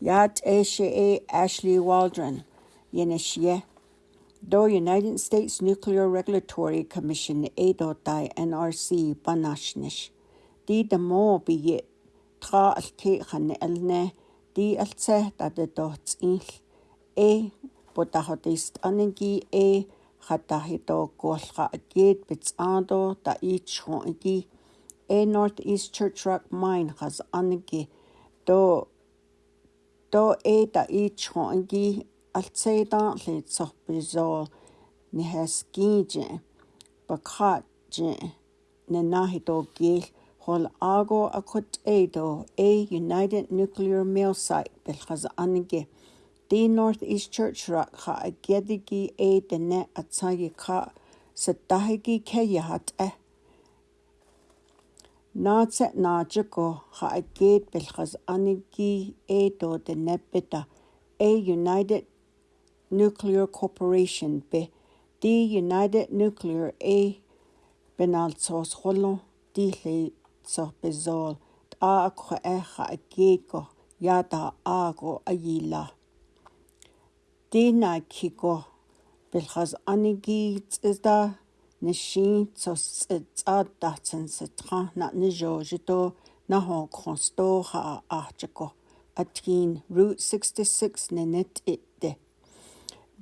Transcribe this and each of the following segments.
Yat e Ashley Waldron, Yenishye. Do United States Nuclear Regulatory Commission Edotai NRC Banashnish. Di be biyet tra alke khan elne di altse the dots inch. e botahotist anengi e a gate agit bitsando da ich hongi e Northeast Church Rock Mine has anengi do то эта иичхоанги алцеитаарлит сорпилисоо нигаскиичи пакхаатчи нанахитоокиил хол аго акут эдо a united nuclear mill site белхаза анги the northeast church rak kha agedigi a dene atsagi kha satahigi khe yahat eh Naatsa naajiko ha'akit belchas aniki e do de nepeta a United Nuclear Corporation be the United Nuclear a benaltsos holo dihle so bezol a ko e ha'akit ko yada a go ayila. Dina kiko belchas aniki tsda ni xin tsu tsu tsa da na ni zho na hong kong sto ha a chi ko a tiin Route 66 ni nit it di.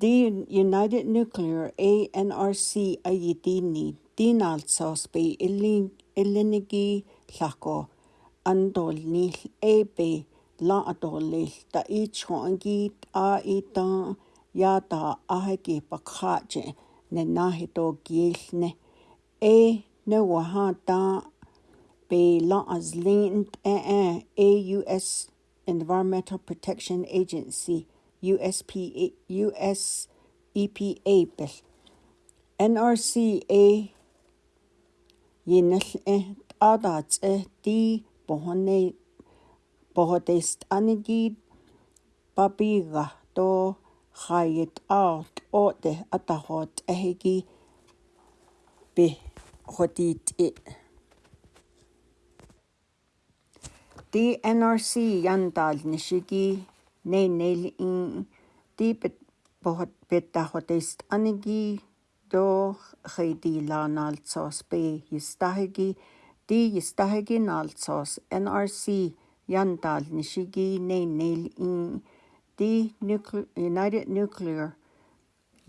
Di United Nuclear ANRC a yi di ni di nal tsu spi ilinigi lako Andol do ni a bi la a do ta i chong gi ta i tang ya ta a hai jen. ne nahi tō kielne e ne waha tā pe la as linked AUS Environmental Protection Agency USPA US EPA pel NRCA yinal e adats e ti anigi papiga to خواهید آت او ده اتخوت اهگی به خودید ای دی NRC یندال نشگی نی نیل این دی بهت بهت است انگی دو خیدی لانال ساس به یستاهگی. دی یستاهگی نال ساس NRC یندال نشگی نی نیل این nuclear, United Nuclear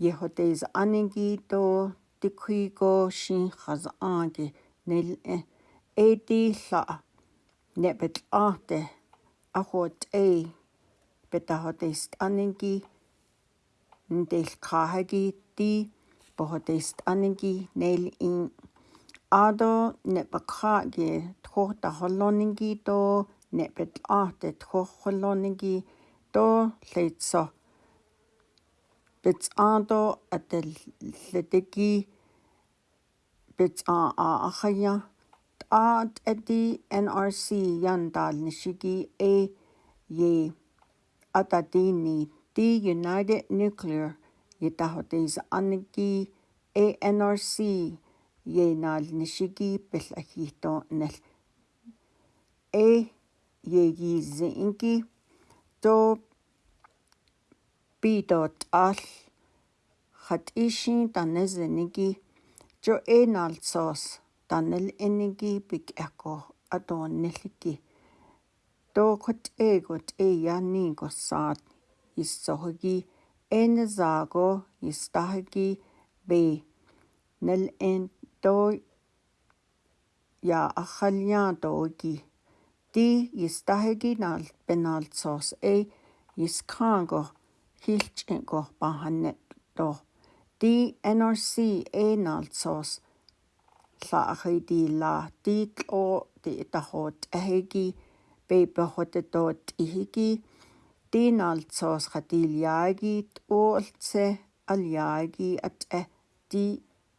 shin yejo teis'áninqui tikuico xin jas'áanqui nil'e hot tla'a ne'e pet'aate ahjo'ot'ei petajó teist'ánenqui nteilhcajaquí ti pajó teist'ánenqui in ado nep'akja'aqui tjoj ne bet Arte tjoj holoningi арлуто лейтсо бетсаадо аталлатаки бетсаа аахая таат эди нрс яндаалнишики э е ататини the united nuclear ятахотис анники анрс яинаалнишики пиллахиито нал э егизинки то bidot al hat ishin danes enigi jo enal sos danel enigi big eko adon neliki dokot egot eyani gosat issohgi enezago istahgi be nel en doy ya akhalian dogi di istahgi nal benal sos e iskango хийлч гоорпаа ханна тоо ди nrc enalsos la khidi la tit o ti tahot ahegi beberhot tot ihigi dinalsos khatiljagit oltse aljagi at e di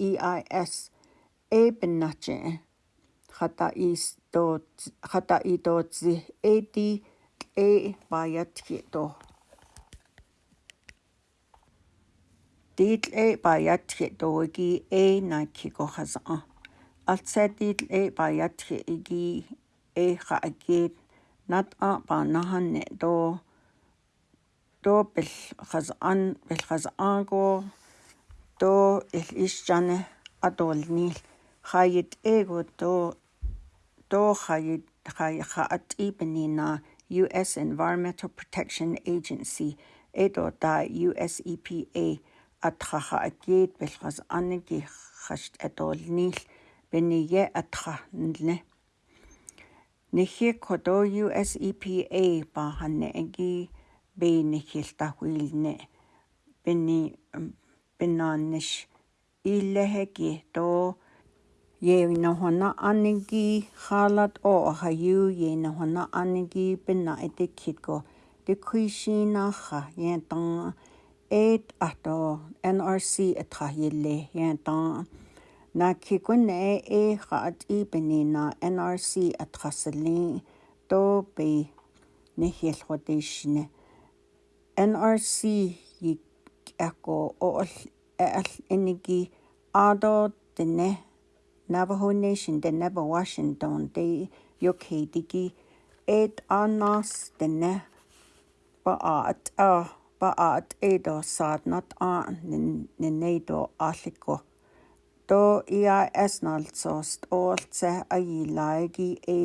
eis ebennache khata is tot khata i tot zi eti e bayat ki to Dill e bayatxi dogi e naki kohasa. Altsa dill e bayatxi igi e xa agir nat a banahan ne do do bil xazan bil xazan go do il isjane adol nil xayit ego do do xayit xay xaat ibnina US Environmental Protection Agency edo da US EPA атхаха акиит пилхас анники хашт атолнил бениге атха нлне нэхи кодо USEPA ба ханне аги бенихил тахуилне бени бенанниш иллехэги то Евнохона аннги халат о хаю евнохона аннги бина этикитко декуйшинаха ятан эт ато NRC этрахилле янтан накикун э э хат ибнина NRC атрасалли то би нэхэлхотишне NRC ик ако ол ал энеги адо тне Navajo Nation the Navajo Washington the UK digi et anas the ne ba at ah paat eedorsaatnat aannin ninneido aallikku то иа эсналтсост оолтса агилааги э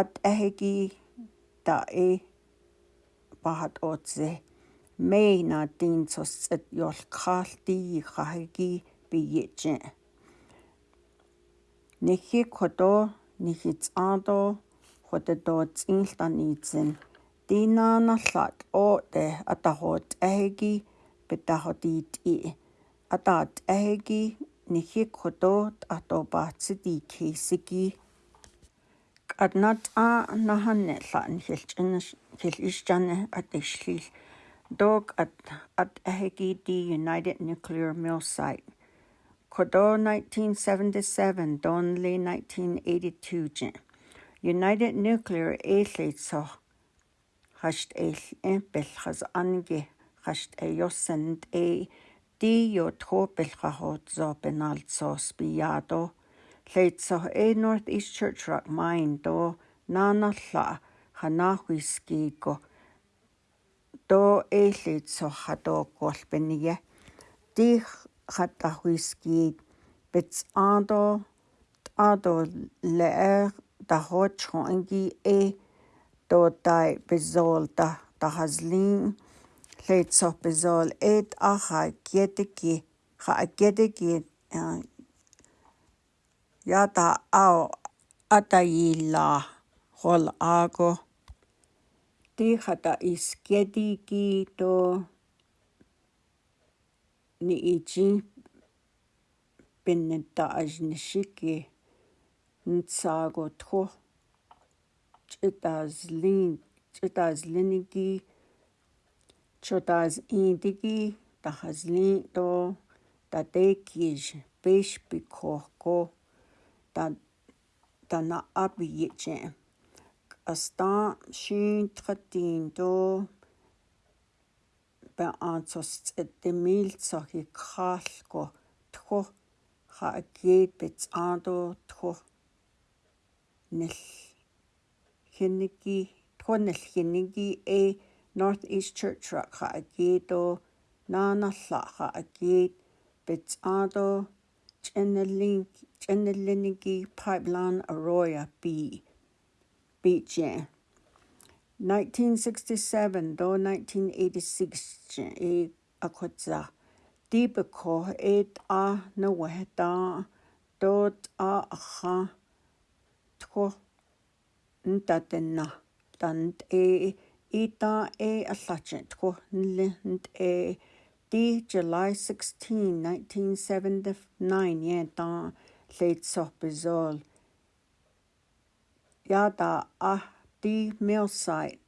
ат ахеги та э пахат оотсе мейна тинцос эт йолкхаалти хахеги биече нэхи кото нэхиц аадо хотодоц инлтаницэн Dinana slat o de atahot ehegi betahodit i. Atat ehegi nihikoto atobatsidi kesigi. Adnat a nahane slan hilishjane at ishlil. Dog at at ehegi di United Nuclear Mill Site. Kodo 1977, Donley 1982. United Nuclear Athletes хашт эйл эмпэл хас анги хашт э йосэнд э дио тхопелха хоцо пеналцос биадо лейтсо э норт ист чэрч рок майндо нааналла ханаахуискиго до эйлэйтсо хадоокол пенниге дих хатахуискиг бец андо адо лэр дахочхон анги э tootai pizol tah tahazlin tletsoh pizol is ja'atyätiki to. Ni ata'yilaj jol'aku ti'ijata'isquietikito ni'ichin ntsago ntzacotju 2000 2000-igi 2001-igi tahazlin to tatekij peshpikhorko ta tana apiyeche astan shin tratin to beantsostetemiltsahikraalko tkhor хаакет бецаадо тхо нэл Kinigi Tuanil Kinigi A North East Church Rakha Agido Nana Laha Agid Bitsado Chenelinigi Pipeline Arroya B Beach 1967 до 1986 и акватса дипко A, а нуэта дот а ха тко na. tant e ita e allachet ko nlent e di July 16 1979 ye ta late sopizol ya da a di mill site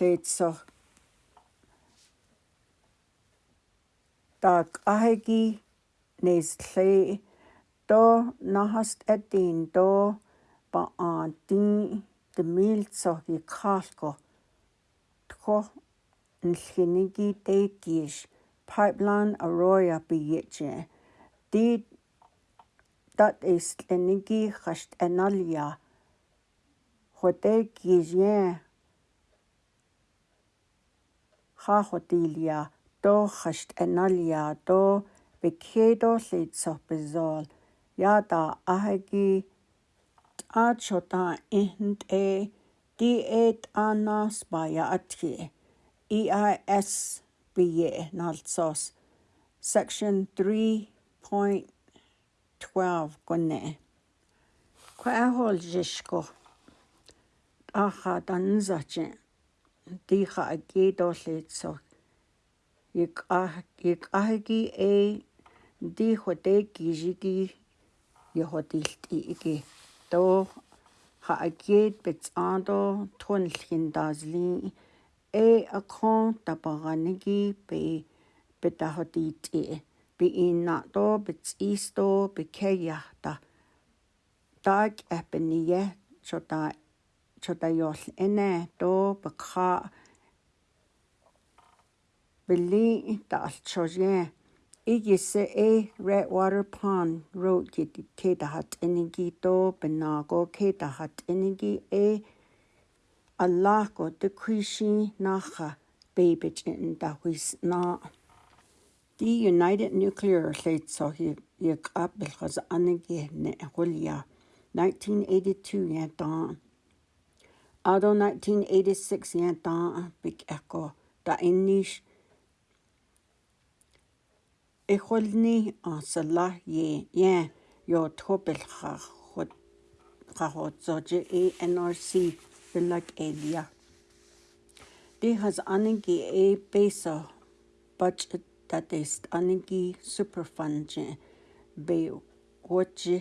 late so tak ahegi neis lle do nahast edin do bā ān dīn dəmīl tsōh yī khā lgō tkhō nilkhini gi de gīsh Pipeline Arroyo bī ye chēn. Dī dat e slini gi khasht ānal ya khu dē gī to khā khu dī lia dō khasht ānal ya dō bī kiay ya dā āhi gī аат шотаа эхэнд э диэт анаас бая атхи EIS бие налцос section 3.12 гонэ квахол жишко аха данзачин диха агидолицо ик ах ик ахги э дихо дэки жиги яхотилт иги то ha akit betsando tunlhin dasli e akon tapaganigi pe petahotiti pe inna to betsisto pe keyahta tak epeniye chota chota yol ene to bekha bili taalchoje Igise e Redwater Pond Road ki ke dahat enigi to benago ke dahat enigi e Allah go te kuishi nacha babich in dahuis na. The United Nuclear Late Sohi yek apel gas anigi ne hulia 1982 yantan. Ado 1986 yantan big echo da inish Ехолни асала е я yo topel ga hot ga hot so je e nrc bilag edia de has anengi e pesa budget that is anengi superfund je be oche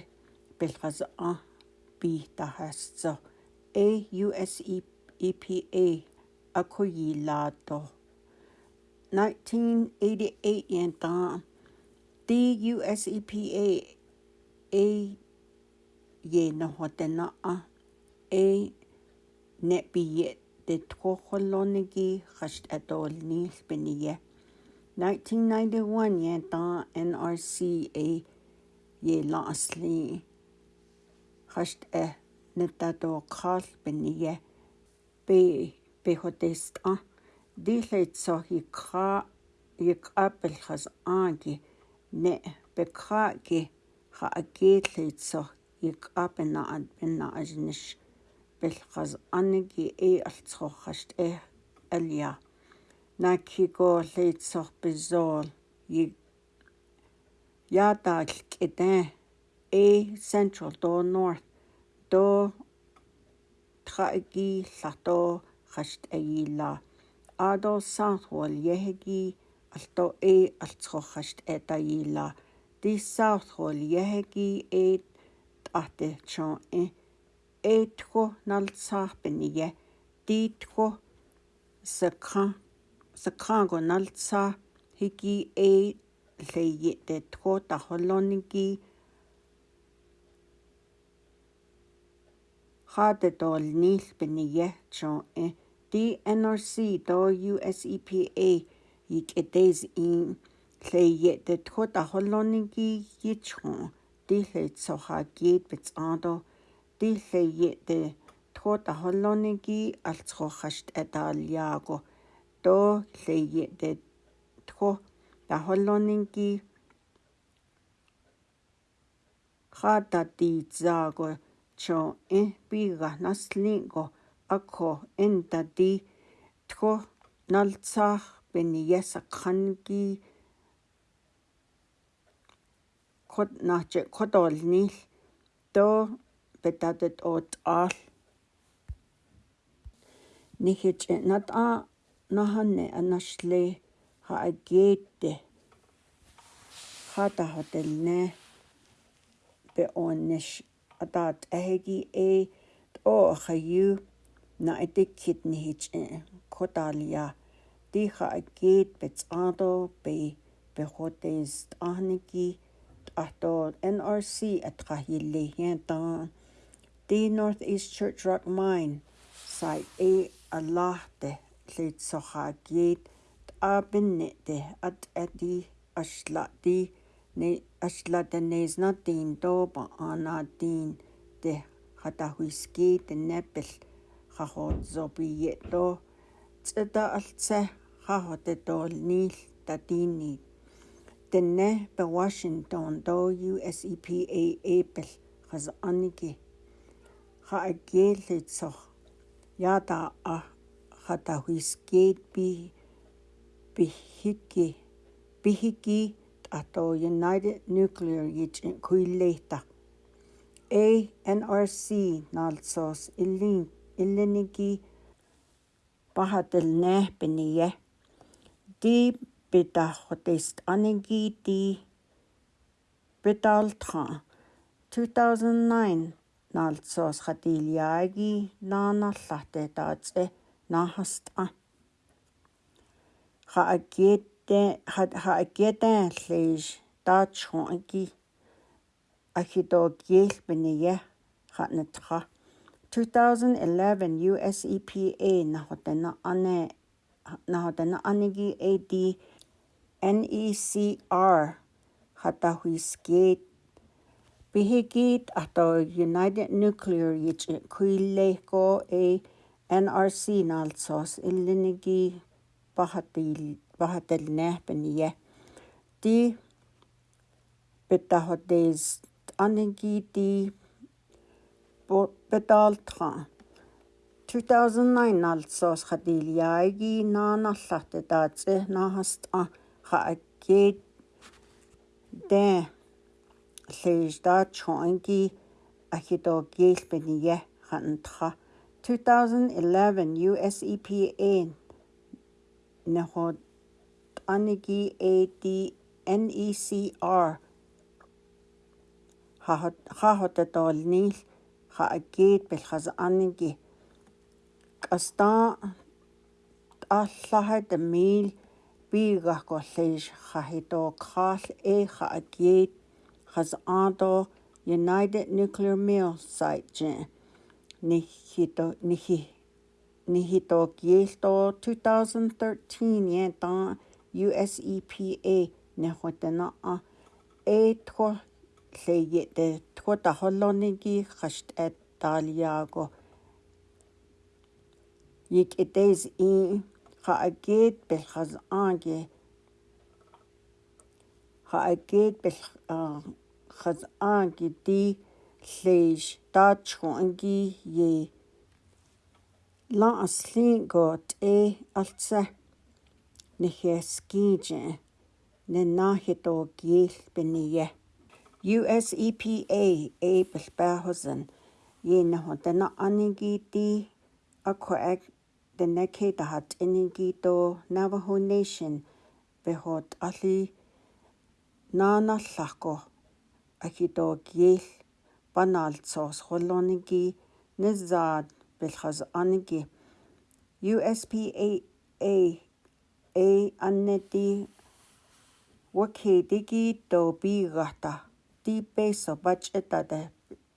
bel has a bi da has so a us epa akoyi lato 1988 yen ta the US EPA a ye no hotena a a net be yet the tokolonigi hashed at all ni spinia 1991 ye ta nrc a ye lastly hashed a netato kal spinia be be hotest a dilet so hi kha yek apel khaz angi ne bekragi ha agilitser ik apena at benna asnish belqas anigi e altsroxast e alja nakigo litser bizol ik yadal kede e central do north do tragi lato xast agila e ado southwall yehegi алто э алцхорхашт этаила диссаархол яхаги эт атэ чон э этхо налцаарпэния дитхо сакра сакранго налцаа хиги э лэйи тэтхо тахолонники хатэ дол нийлпэния чон э DNRC до US EPA икэдэс ин лэйе дэ тхот ахоллонинги гичхон дилэ цоха гид бицаадо дилэйе дэ тхот ахоллонинги алцхохашт атаалиаго то лэйе дэ тхо ахоллонинги хата дизааго чо э бига наслинго акхо энтати тхо налцах пиниасаққарники кот нааче котолнил то петатет от ал нихич нат а наханне анашле ха агетте хата хотелне бе оннеш атат эги э о хаю на этикет нихич коталия тиха аккит бецаадо бе бехотест ахники ато NRC атгахилле хянтан the northeast church rock mine site a allahte lid sohagit abinete at adi ashlati ne ashlata nes not din doba anadin de хатахуйски тэнэпл хахот зобието цэта алцаа rahote dol nil tadini denne be Washington do US EPA Apple khaz aniki kha agele tso ya da a khata huisket bi bihiki bihiki ato United Nuclear yich kuileta A NRC nalsos ilin iliniki bahatel nehpeniye ди битаахут ист анинги ди битаалтхан 2009 наалцоос хатилиаги нааналлахтэ таацэ наахаста хаакетэ хаакетэ лиш таачхон аги ахидогиэл биние хатнатха 2011 US EPA нахотена ане ná denna anigí é dí NECR hat a hui scéit. Bihí géad atá United Nuclear chuil le gá é NRC nálsás i linnigí bahatil nebanníhe. Dí bit a hat dééis anigí dí bedaltrán. 2009 alsos khadiliaigi naanallate taatse nahast a khaakke de leisda chongi akito gelbeniye khantha 2011 US EPA nahod anigi AD NECR ha ha ha ha ha ha ha ha ha ha ha ha ha ha ha ha ha ha astá аллахат мил биигахкорлиш хахито крал эха агит хас андо United Nuclear Mill site je nihito nihi nihito kielto 2013 yenta US EPA nehotena a etro leyete tkota holonigi khasht et taliago يك إديز إي خأجيت بالخزآجي خأجيت بالخزآجي دي ليش داتشو أنجي يي لا أصلين قوت إي ألتسه نخيسكيجي نناهدو جيل بنيه US EPA Abel Berhosen jene hun denne anigi di akkurat Tenequitahat ininquito Navajo Nation behot alli naanallaqo agito kiel panaltsos xoloniki nizad bilhaz aniki USPAA anneti wakitiki to bigata ti peso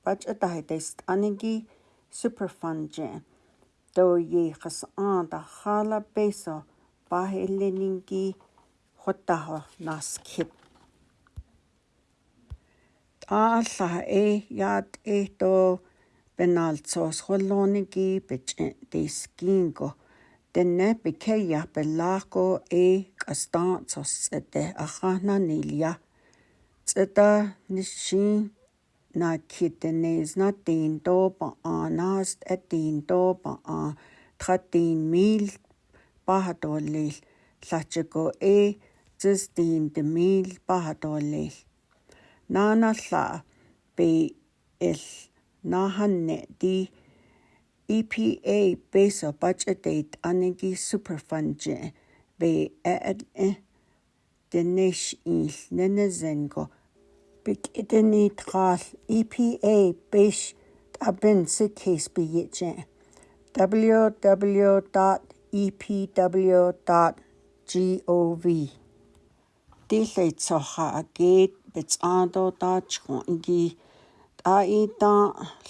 bach'etahitest aniki superfund jen toyeqas ant'a beso pajeleninki jutajua naskhip t'a'allaj ej yaak ejto penaltso'osjoloniki pech'entiskinko tenaj pikjeyaj pelajko e k'asta'antsos ts'etaj ahana nilia. ts'etaj nixin na kitanes na tin to pa anas atin to pa a tratin mil pahatolil lachiko e zistin de mil pahatolil nana la be il na hanne di EPA beso budgetate anegi superfundje be e e, e denesh il nenezengo бик идэнид гал EPA биш абэн сэкэс бийжэ www.epw.gov Дэлэй цоха агэд бэцаадо даачхон инги аита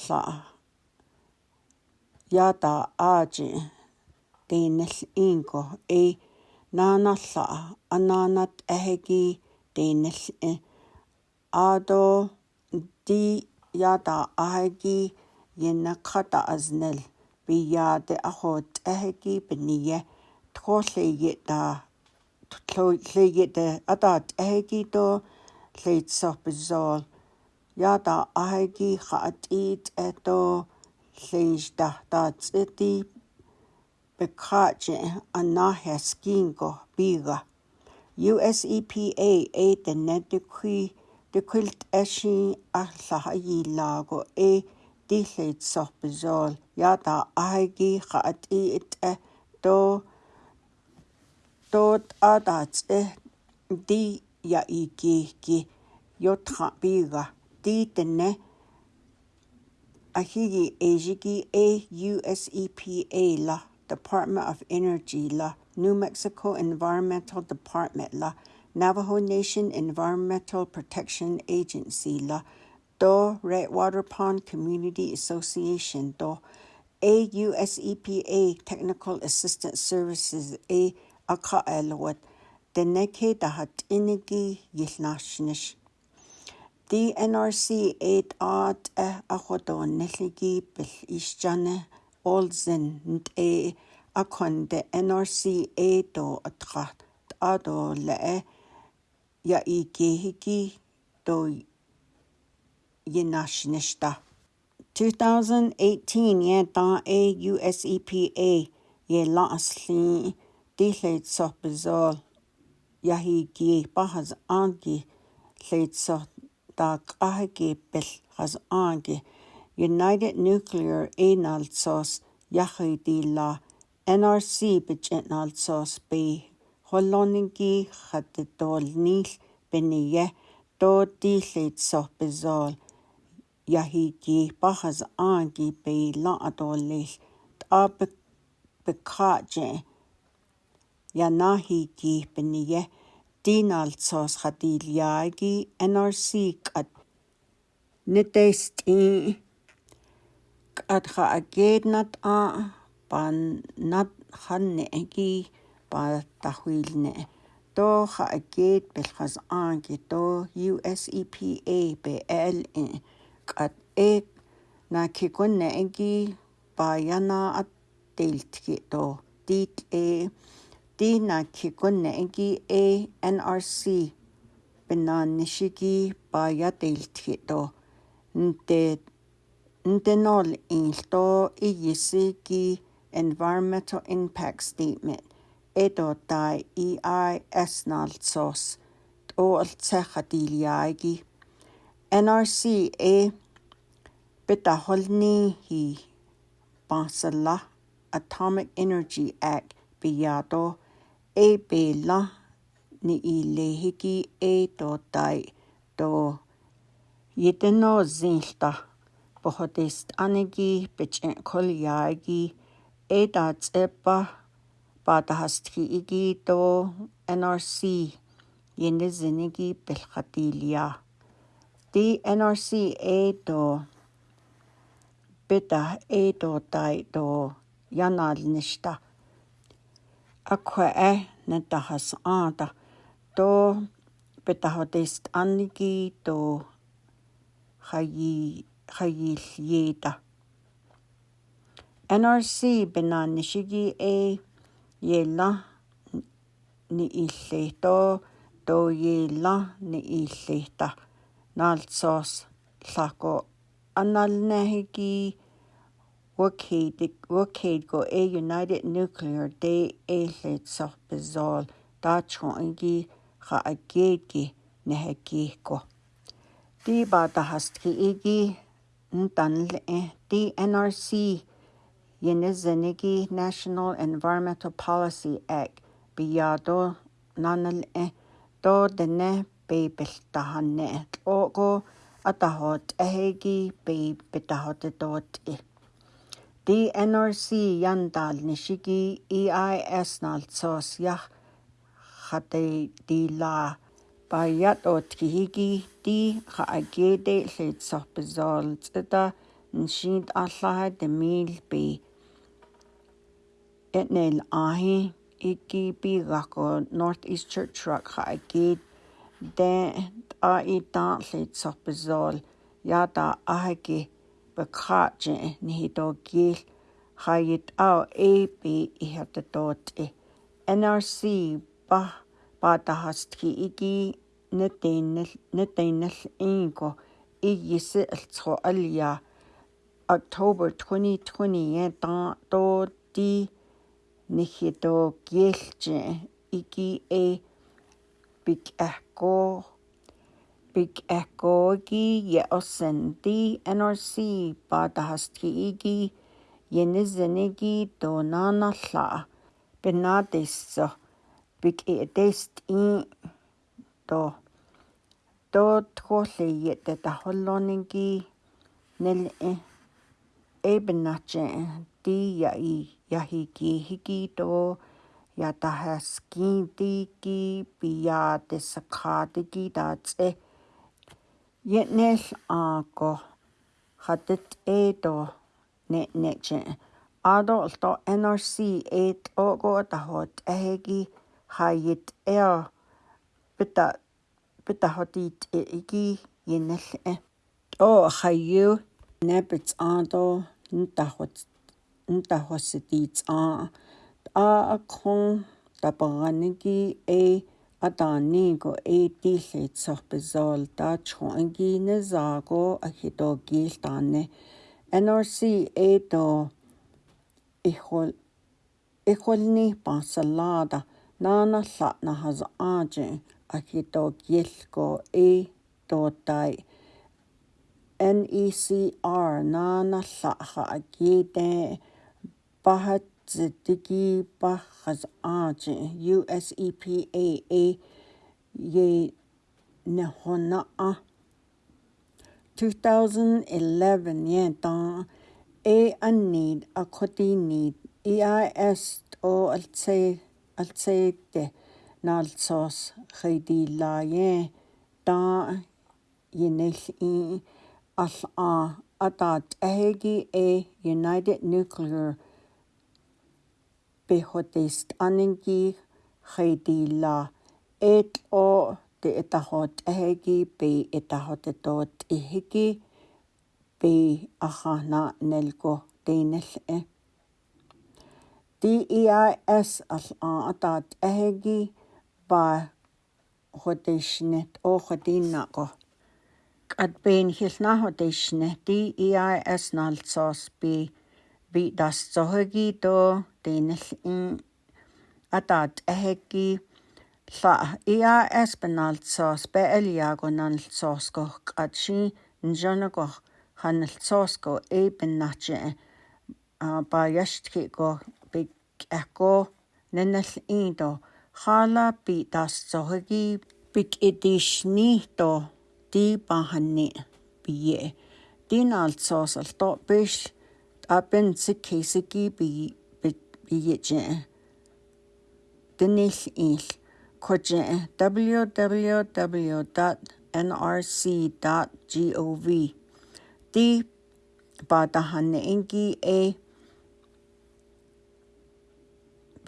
ла ята аажи тэнэл инго э наанарла анаанат ахэги тэнэл Adoldi yada ahegi yenakata aznel biya de aho tehegi beniye tkolleyet da tkolleyet de ada tehegi do leitsopizol yada ahegi khatit eto leijda da tsiti bekaje anahe skingo biga US EPA aid the netukui Du kwilt eisi a llaha lago e dilleid sorbazol ya da ahagi cha at i it e do dod a dat e di ya i gigi yo tra biga di denne ahigi ejigi e USEPA la Department of Energy la New Mexico Environmental Department la Navajo Nation Environmental Protection Agency, La Do Redwater Pond Community Association, Do AUS EPA Technical Assistance Services, A Akaelwat, Deneke Dahat Inigi Yilnashnish. The NRC aid art eh, a ahodo neligi bil ishjane olzen and a akon the NRC aid or atrat ado le eh, やいきひきといなしでした。2018ye ta a US EPA ye la asli di le so bezol ya hi gi pa has an gi le so ta ka has an United Nuclear Enaltsos sos la NRC bejnal sos be холлооныггии хататуалниил пиния туутии литсорписуал яхикииппарас ааки пиилла атуаллиил таапак пеккаатже янаахикии пиния тинаалтсоос хатиилиааги nrc кат нэтести катха агеетнат аа паннат ханнеги patahuilne to ha'akit pelhas anki to USEPA PLE qat ek na kikunne enki payana at teiltki to tit e ti na kikunne enki a NRC penanishiki paya teiltki to nte ntenol inlto iyisi ki environmental impact statement edo dai e i ai esnal sos o al techa diliaigi. NRC e bita holni hi Basala Atomic Energy Act biado e bela ni i lehiki e do dai do yitino zinhta bohotest anegi bichin koliaigi e da e tsepa баада хастхи игито NRC янэ зэнэги бэлхатилия ди NRC это бета это тайто янаалништа аква э натахас аата то бетахотест анниги то хаги хагилиета NRC бенаннишиги э ye la ni i lleto, do ye la ni i lleta. Nal sos llaco anal nehegi wakeid go e United Nuclear de e lleta so bizol da chongi cha a geidgi nehegi go. Di ba da hastki egi ntanl e eh, di NRC Yenizanigi National Environmental Policy Act biyado nanal e do dene be ogo atahot ehegi be bitahot dot e. The NRC yandal nishigi EIS nal sos yah khate di la bayat ot kihigi di khaagede hlitsoh bezol tsida nshind allaha demil be etneil ahi iki pi gako north east church rock ha ki de a ita lit sopizol yata ahaki bekhaje nihito gil hayit au ap ihata tot nrc ba ba ta hastki iki neteinel neteinel ingo igisi altsxo alya october 2020 yan ta to di нэхидо гээлчи игие э, биг ахко биг ахкоги я осэн ди нрс бадахстки иги янезэнеги донаналла бенадессо биг эдэст и до до тхолли ятта холлонинги нэл э эбначэн ти яи яхики хикито ятахаскин тики пиятесакхатики дацэ ятнэл аако хатт это не нечэ адолто NRC эт ого тахот эги хайит э бита бита хотит эги янэл э о хайю Набц аандо нтахвц нтахвсдиц аа аакхон тапаранги э атааниго э тилхитсорпизоол таачху ангинезааго ахитоогиилтаане NRC это ихол ихолни пасаллаада наанарла нахаз аажи ахитоогиилго э тоотай NECR nana saha agite bahatiki bahas age US EPA a ye nehona 2011 yenta a unneed a koti need EIS o alse alse te nalsos khidi laye ta yenel i all a atá ahéigi e United Nuclear behodist aningi chedi la et o te etahot ehegi be etahot etot ihigi be ahana nelgo deinell e. DEIS al a atat ehegi ba hodishnet o na go. E at e e ben hilnahodishne di eis nalsos bi bi das zohegi do denil in atat ehegi la eis benalsos be eliagonalsos go qatshi njonago hanalsosko e bennache ba yashtki go bi ekko nenil in do khala bi das zohegi big edition to di ba hanni biye di bish apen si ki bi biye jen dinil il ko www.nrc.gov di ba ingi e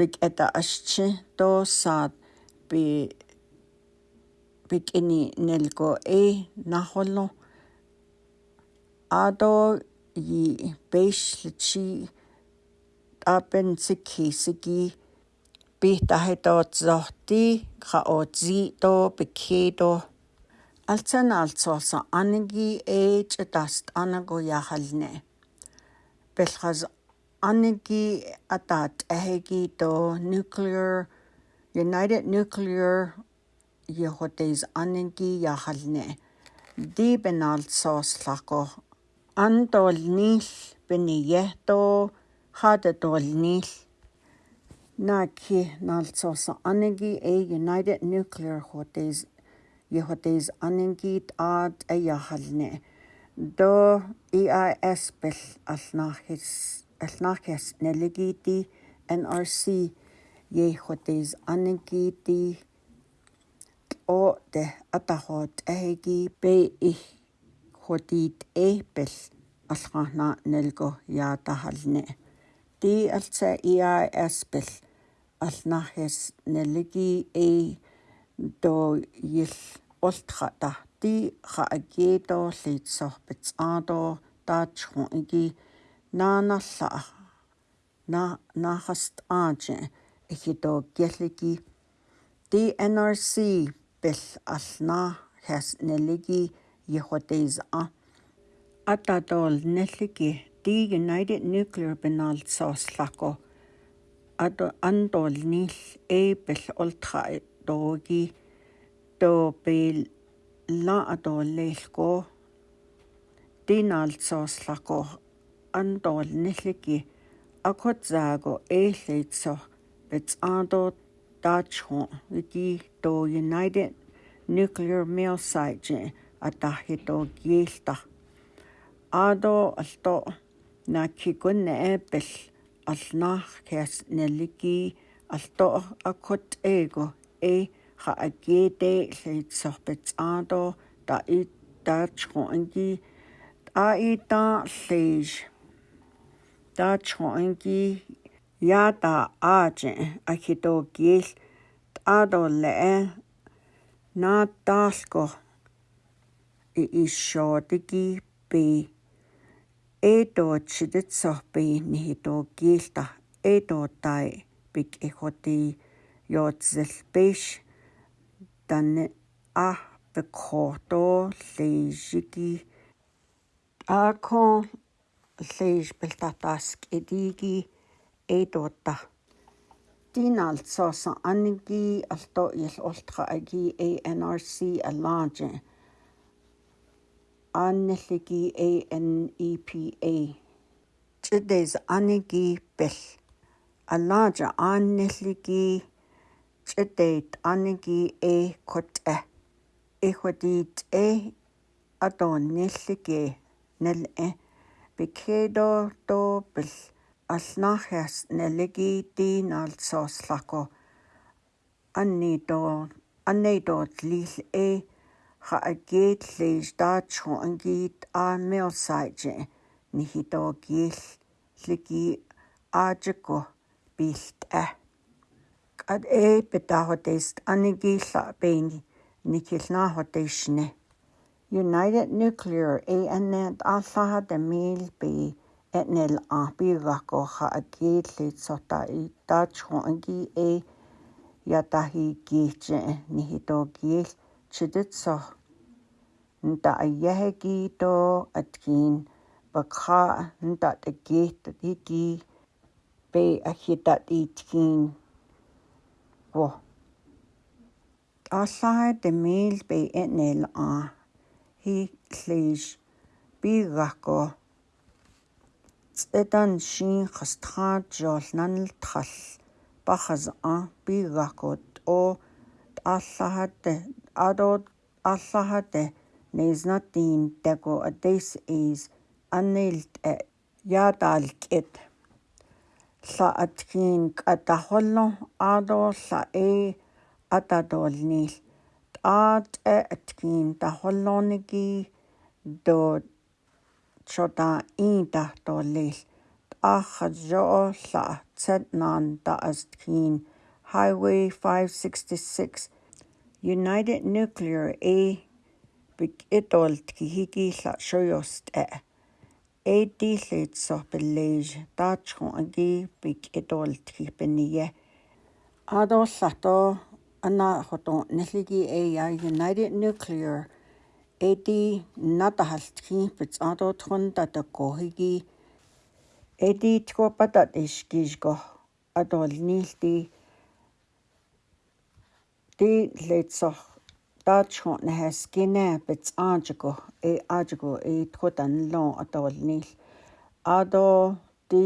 big eta ashche do sa be pik'ini nilko'ey najualo ato'ok yi sigi tlachi t'apen sikjisiki pitahitotzohti ja otzitoj pikjitoj altsan altso'olsa'aniki ech'i tastánago anigi atat atat'ejeki to nuclear United Nuclear йохотис аннги яхалне ди бенал сослако антол нил бенигето хада тол нил наки налцос аннги э united nuclear hotis йохотис аннги ад э яхалне до EIS бел алнахис алнахис нэлгити NRC йохотис аннги ти оорта атаруут аги пе их хотит эппел алхаахна нэлго яатахални ти алца иа аспел алнахис нэлги э до ил олтрата ти хаагето литсорпц аадо таачху иги наанарлаа на нахаст ааже эхидо гяллиги DNRC бэл ална хас нэлиги ехотез а ататол нэлиги ди United Nuclear Benal сослако ато андол нил эбл олтра дооги то бел ла атол лелко динал сослако андол нэлиги акотзааго эйлэйтсо бецаадот dachon di to United Nuclear Mill Site атахито гиэлта адо алто наккикун нааппал алнаах кэс налики алто аккут эго э ха агете лэйтсорпэт адо та и таачхо анги а и та лэйж таачхо анги яда ааж ахидо гил адолэ на талко и ишо диги би эдо чидэт сорби нихидо гилта эдо тай бик эхоти ёцэл биш дан а бекхото лежиги акон леж белтатаск эдиги эдуутта диналцоосан анги алто ил ултха аги ANRC аллаанже аннэлги ANEPA чдэс анги бэл аллаанже аннэлги чдэт анги э кот э эхотит э атон нэлги нэл э бикедо то бэл аллаархиас налгиитиин аалсоорлаку анниитоо анниитоот лил э ха агеет лейстаатсу ангиит аамиорсаати нихитоокиил лиги аажеку билт а ад э бетахотест анигиилла бэни никилнаахотеисне United Nuclear ANN аллаха тамил би nel api gakko ha agi le sota i ta chongi e ya ta hi gi che ni hi to gi chidit so nta ya he gi to atkin ba kha nta te gi te hi gi be a hi ta i tkin wo alla de mil be nel a hi klish bi gakko Эдан шин хастхан жолнан тхал бахаз а би гакот о аллахате адо аллахате незнатин тако this is анэлт э, ядалкет ла аткин катахолно адо ла э атадолнил аат э аткин тахолнониги до in chuta iintahtoolil ahad jo'o tla'a tsetnan ta'astkin Highway 566 United Nuclear A bik'itol tkihiki tla' xoyost'e' A tilitsoh piliix tachjon aki bik'itol tkipiniye ado tlato ana joto'nelliki aya United Nuclear эди ната халтхи пицадо тхунда такохиги эди ткопатат ишкишго атолнилти ти летсо таачхон наскина пицаажго э аажго э ткотан лон атолнил адо ти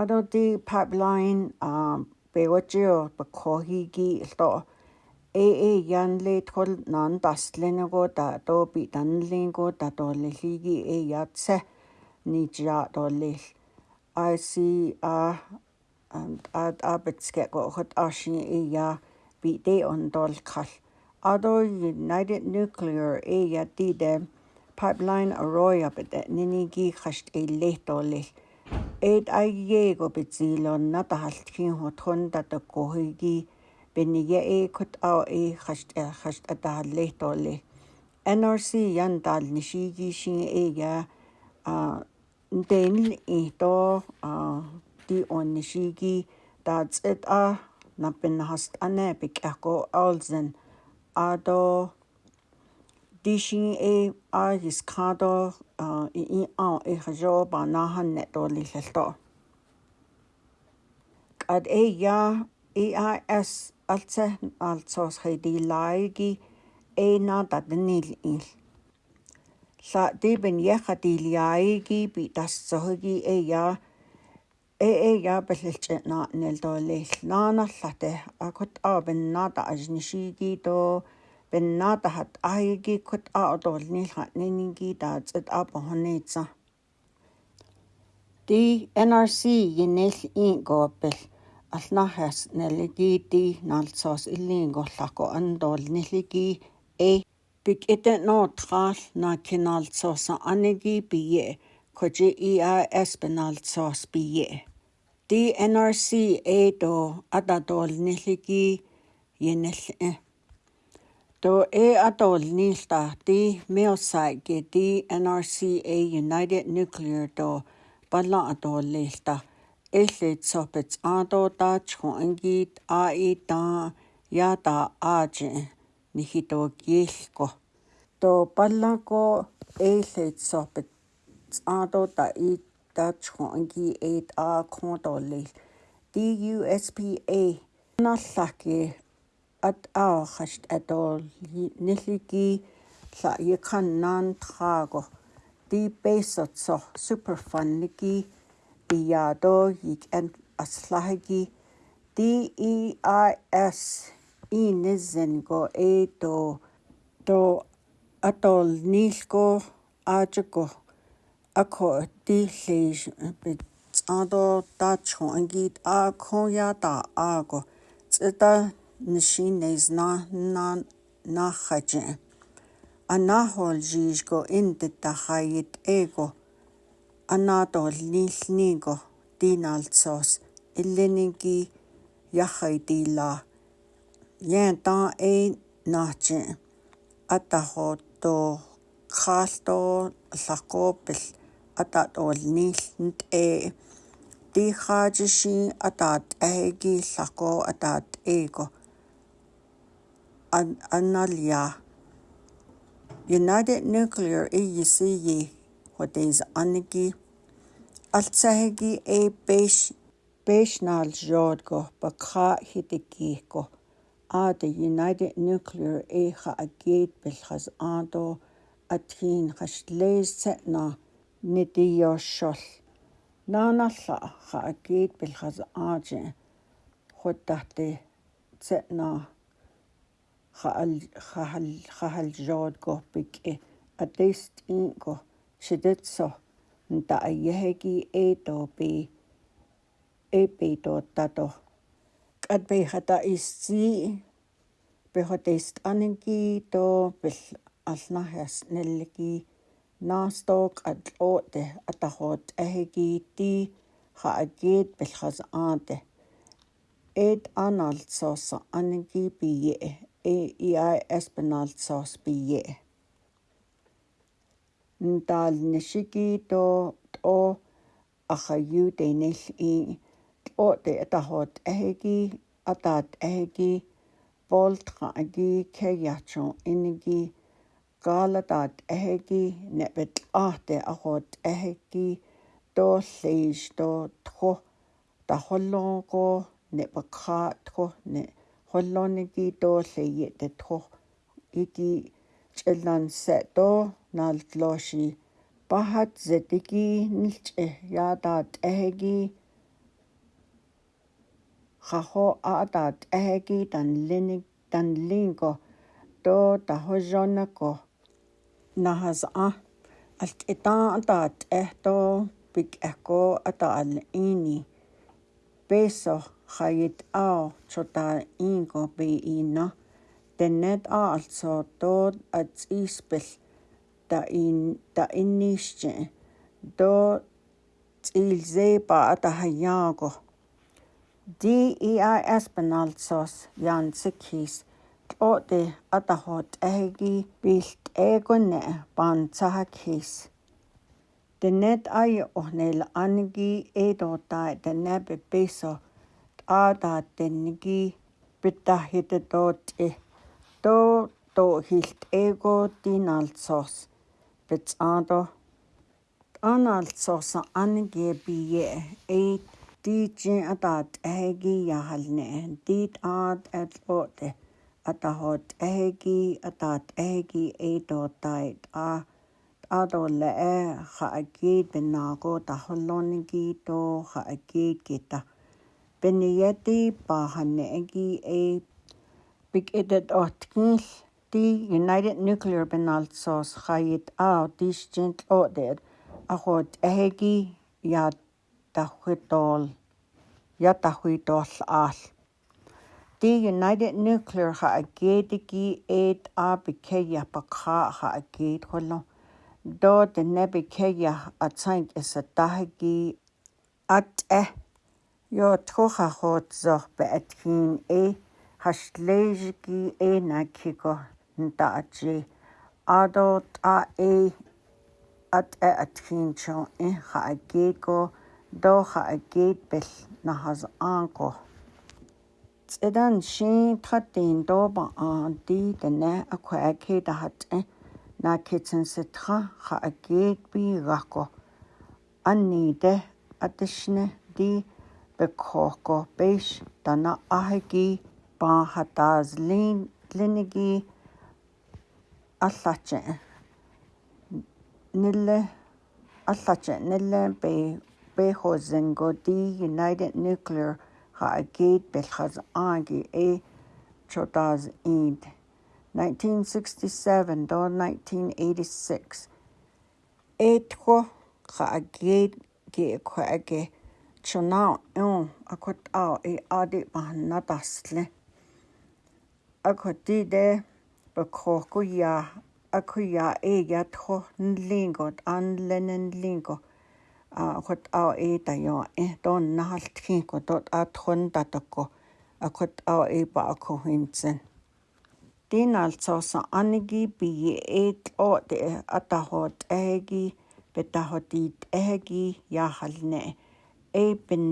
адо ти pipeline а бэгочио бакохиги лто ээ янле тхол нон дасленго да до би данлинго да до лихиги э ятсе нижа до лих i see a and ad abetske go hot ashin e ya bi de on dol khal ado united nuclear e ya ti de pipeline arroy up at nini gi khast e le to le et ai ye go bitzilon na ta haltkin hot hon da to ko gi бенниге э кот аа э хашт э хашт атаалле толли NRC ян дал нишиги шин эга а дэн э то а ди он нишиги дац эт а напен хаст ане бик ако алзен адо дишин э а хис кадо а и а э хажо ба нахан нет толли лэлто ад э я EIS алца алцоос хэди лайги эна даднил ил ла дибен яха дилиаиги би тассоги эя э э я бэлэлч на нэлдолэл наанерлате акут абенната ажнишиги до бенната хат айги кут аодолнилха нининги даацэт апохонэца ди NRC гинэл ин гоопэл алнархас налгити налсоос иллингорларку андуул нилги э пик эте нотраал на киналсоос аниги бие кожи иа эспеналсоос бие DNRC эдо атадуул нилги енэл То э атол нилта ти меосай ке DNRC United Nuclear до балла атол лилта эллит сопец андо тач хун ангит а и та я та аж нихито гихко то паллако эллит сопец андо та и тач хун анги эт а контолли DUSPA наллаки at аахашт атол нилиги ла якан нан траго ди бейсатсо суперфан ники biadogig en aslahigi DEIS инэзэнго это то атол нилко аачко акхо тилэш ado tacho angit a khoyata ago tsita nishines na na na khaje anahol jishko indita khayit ego анаатор ниллнииго тинаалтсоорс иллининги ярхай тилаа яан таа э наачи атахото краалтоо лаккооппил атаатор ниллнт э тихаажиши атаат аги лакко атаат эго аналия United Nuclear EECE худис анги алцахиги э беш бешнал жод го бакха хитики го а the united nuclear э ха агет билхас андо атхин хашлэсэ на нидиошол наналла ха агет билхас ааже худахте цэ на хал хал хал жод го бик э атест ин го сидэтсо нта айяхеги ээтоопи эпитооттато катпейхата иссии пехотест анинкиито пил алнахяс нэллики наасток атлооте атахоот ахегиити хаакиит пилхас аате эт аналсоос анинки пие э иа эспиналсоос пие ndal nishiki to t'o aqhayu to tl'o atahot t'ejeki atat t'ejeki bolt khagi ke iniki inigi ata t'ejeki nebet ahte ahot toolle'ix to ne tajolonko ne'epakjaa' tjo nejoloniki toolle'ye te tjo iki ch'elanse' too наалтлооши бахат зэтги нилч э яадат эхэги хахо аадат эхэги танлиник танлинго то тахожонако нахас а алт итаатаат эхто пик эхко атаал ини песо хает ао чота инго бе ино тенет аалцо тод атс испэл ta'inixch'e Dotz'ilseep'a atajayaakoj DEASpenaltsos yantzäkjis tl'o'ti atajot'éjequi pilht'eekone panhtzajak'is tenet ayi'oj nela'anqui eetota'at tenep episo t'aatatenqui pitajyäti tootz'i tooto'jilht'eeko tinaltsos. бит аадо анаалт соосан анге бие эйт дижин атаат аги яхалне дит аат атлоте атахот э, аги атаат аги эйдотайт а адолле э хааги бинааго тахоллоонги то хааги кита бинияти паханеги э биг эдэт откил The United Nuclear Benalsos chait a dís gent order a hot éhéigi ya dahuidáil ya tahuitol al The United Nuclear ha a géadaigi a ábicéiappa cácha a géad holo do de nebicéia a tank is a tahagi at e yo tucha hot zoch be e tcín é has go da ji a do ta e at e at hin cho e ha ge go do ha ge be na ha z an ko ts e dan shi ta tin do ba a di de ne a kwa a ke da ha t na ke chen se tra ha a ge bi ko an ni de a de shi ne di be ko ko be sh na a ge ba ha ta z lin lin Nille be beho zingo di United Nuclear ha agate bechaz e chodaz eid. 1967 to 1986. Eto ha agate ge kwege chonao un akot au e adi mahanadasle. Akot di бакхоокуя акуя эгят хохн лингот анленен линго а хот а э тайо э тон нахалтхин котот атхон татакко акот а э ба акко хинцэн тин алцоос аниги би эт о те атахот эги бетахотит эги яхалне э бен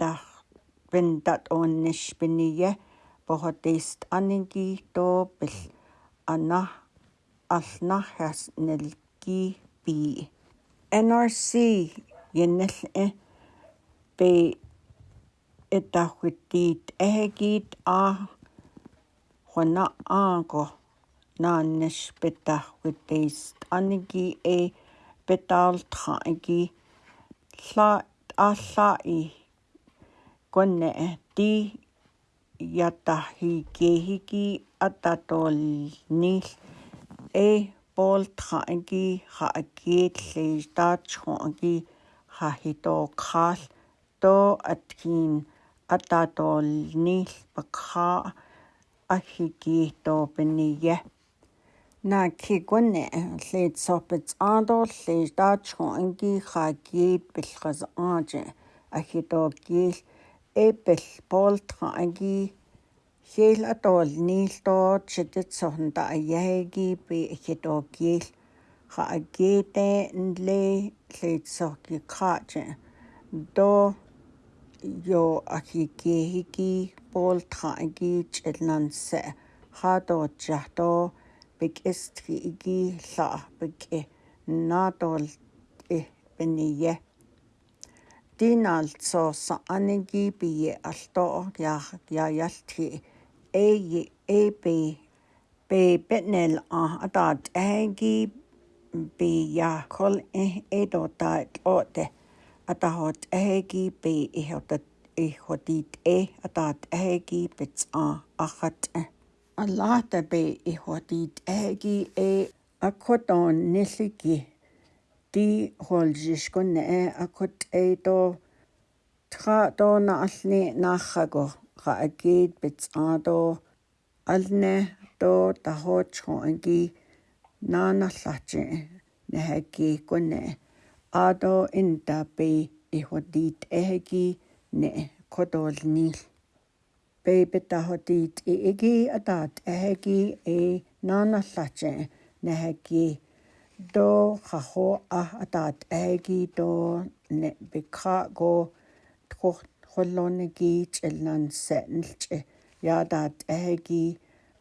дах бен дат онниш биние бохотист аниги то бил yna allna hes nilgi bi. NRC ynnyll e be yda chwydyd ehe gyd a chwyna ago na nes byda chwydyd anigi e bydal tagi lla a lla i gwne e di ятархи кехики ататолнил э болтраги хаакииллии таачху аги хахитоққарл то аткин ататолнил пакха ахикиито пения на кигуне лит сопец адол лит таачху аги хаакиит пилхас ааже ахитоқиил эппл болтха аги хэл атол нилтоо читэт сохнда аяги би хэтокил ха агете нле лэйтсорги краче до ё ахикехики болтха аги чэлнансе хадо чахто бик эстхи иги ла бик натол э, э бение Dinaaltsoossa anigiipigi eh, eh, eh. e e egi eb peepetnel a ataat bi ya kol edota tloote atahoot ahagiipi ihotit e ataat ahagiipits a axat e alaatapi ihotit ahagi e akotoon niligi ди холжишкун э акут эйто тра дона ални нахаго раакит битсаадо алне то тахоочхонги наанарлаати нахаки э, куне э. адо интапи иходит эхги не кодолнил бэбэ тахотит иги атат эхги э наанарлаати э. нахаки до хахо а атаат аги до не бикха го тхох холлонеги челнан сэнлчэ ядаат аги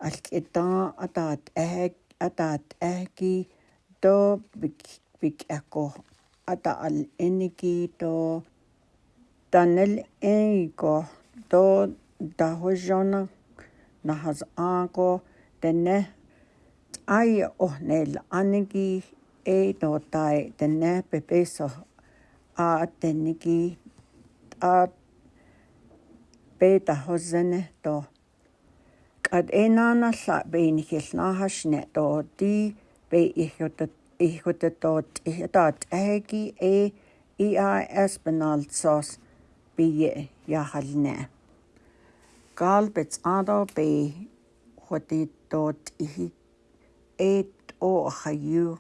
алкита атаат аг атаат аги до бик бик ако атаал энеги до танел эйго до дахожона нахаз аго тэнэ ai ohnel anigi ei totai tenne pepeso a tennigi a beta hosene to kad enana la beinihil nahasne to ti be ihjotet ihjotetot ihjotat ehegi e EIS benaltsos bie jahalne. Galbets ado be hotit tot ihik эт о хаю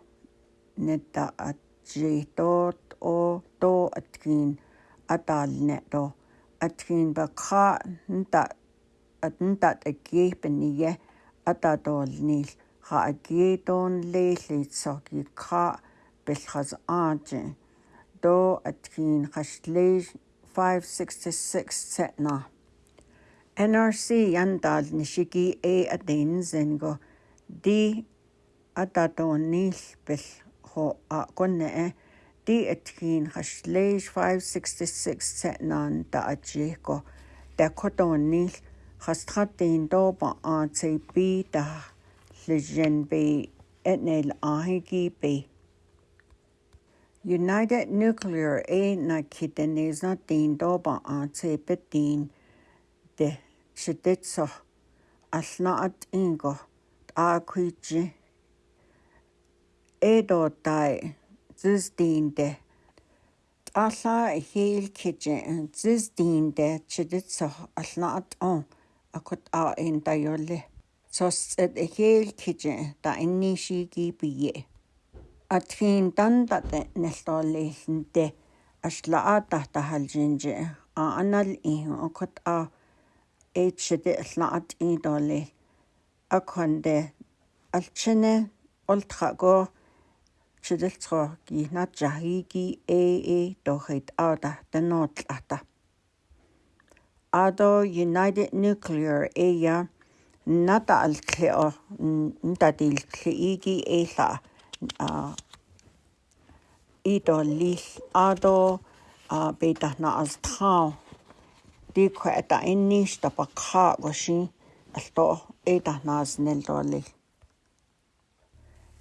нета атжитот о то аткин атаалне то аткин бакха нта атнта таккиипниге атаатоолнил ха акиитоон леиллитсорги кра пилхас аати до аткин хашлей 566 тетна NRC яндаал нишики э атензенго ди ататууннииллпил хо а коннаа диатгин хашлэш 566 сэтнан таачико такотуунниил хастратин доопа атп та лежен би этнэл ахиги би United Nuclear A на китэнэзна тин доопа атп тин де шидэцо алнаат инго аакуичи эдотай зэстиндэ алла хейл кижэ зэстиндэ чидэтсо алнаат он акут а ин тайолли сос эд хейл кижэ та иннишиги бие атхин тандате нэлтооллииллэнтэ ашлаата тахалжинжэ а анал и акут а эчэдэ алнаат идолли аконде алчэне олтхаго шилэлцгооги наджахиги ээ дохит ада тэнотл ата ado united nuclear aya nata altle o ntatiltle igi ela a ito lil ado a beta na astao di khata inni sta pakha washi alto eta nas nel dolil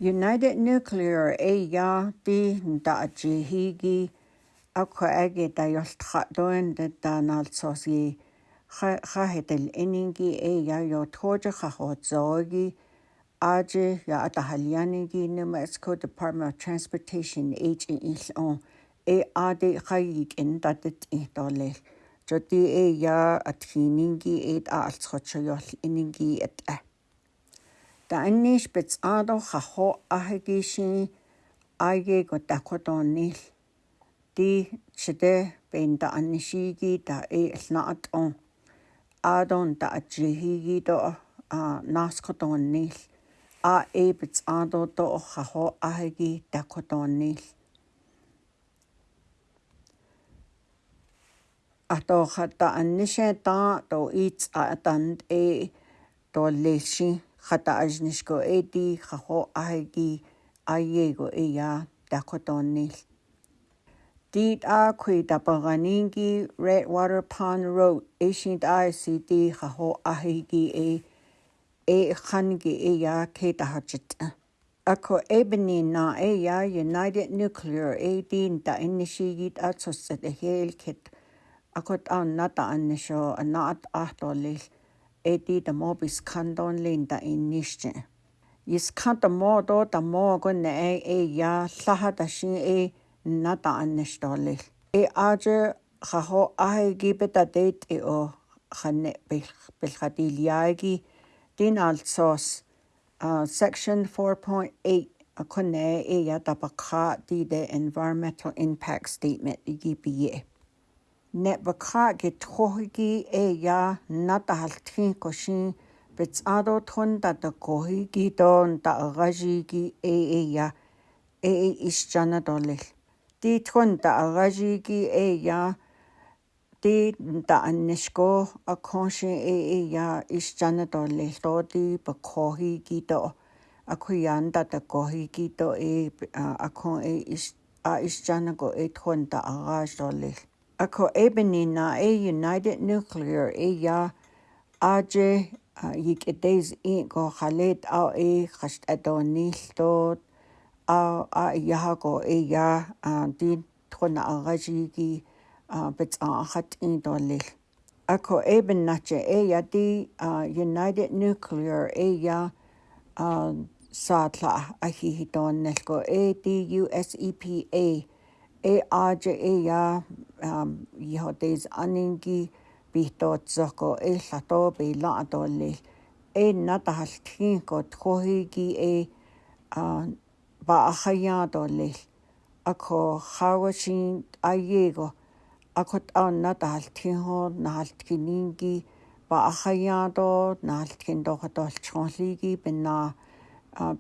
United Nuclear AYA di da ji higi akho age da yoltkha doen de da nal sosi kha hetel eningi AYA yo thoje kha ho zogi aje ya atahaliani gi nemasco Department of Transportation H in Ilon AAD khayik en datet ihtole jodi AYA athiningi et altskhotsoyol eningi et a таанниш пецаадо хахо ахигиши айге готтакотоннил ти чэдэ бэнда аннишиги та э алнаат он аадон та ачхиги до а наскотоннил а э пецаадо до хахо ахиги такотоннил атоо хата аннише та то иц атанд э то леши Kata ajnishko edi, kako aegi, aiego ea, dakotonil. Dit a kui dabaganingi, Redwater Pond Road, eishint a esidi, kako aegi e, e khanigi ea, ke dahajita. Ako ebeni na ea, United Nuclear edi, nda inishigit a tsosete heelkit. Ako taan nata anisho, anaat ahto lil. Ako edi tamo bis kandon linda in nishche. Is kan tamo do tamo gun ne e e ya saha tashin e na ta an nishtolil. E aje khaho ahe gi betadet e o khanne bilhadil yagi din alsos uh, section 4.8 a kone e ya tabakha di the environmental impact statement igipiye. nebakha git khohigi eya natahalthin koshin betsado thonda da kohigi don da agajigi e eya e, e, e ischana dolil ti thonda agajigi eya ti da anishko akhonshin e eya ischana dolil to ti bakhohigi do akuyanda da kohigi do e akhon e isch a ischana go e thonda agaj dolil a ko ebeni na e United Nuclear e ya aje yik edes in go khalet a e khasht adonil e tot a a yaha go e ya din tkhona agaji ki bets a khat in dolil a ko eben na che e ya di United Nuclear e ya sadla a hi hi don ko e di US EPA Um, e aja e ya um iho des aningi bihtootsoqo e lato be la atolli e natahallthin ko tkhogigi e а ба хаяадолл ако хавашин аего акот анна таалтхио наалтхининги ба хаяадо наалтхин дохотолчхонлиги бина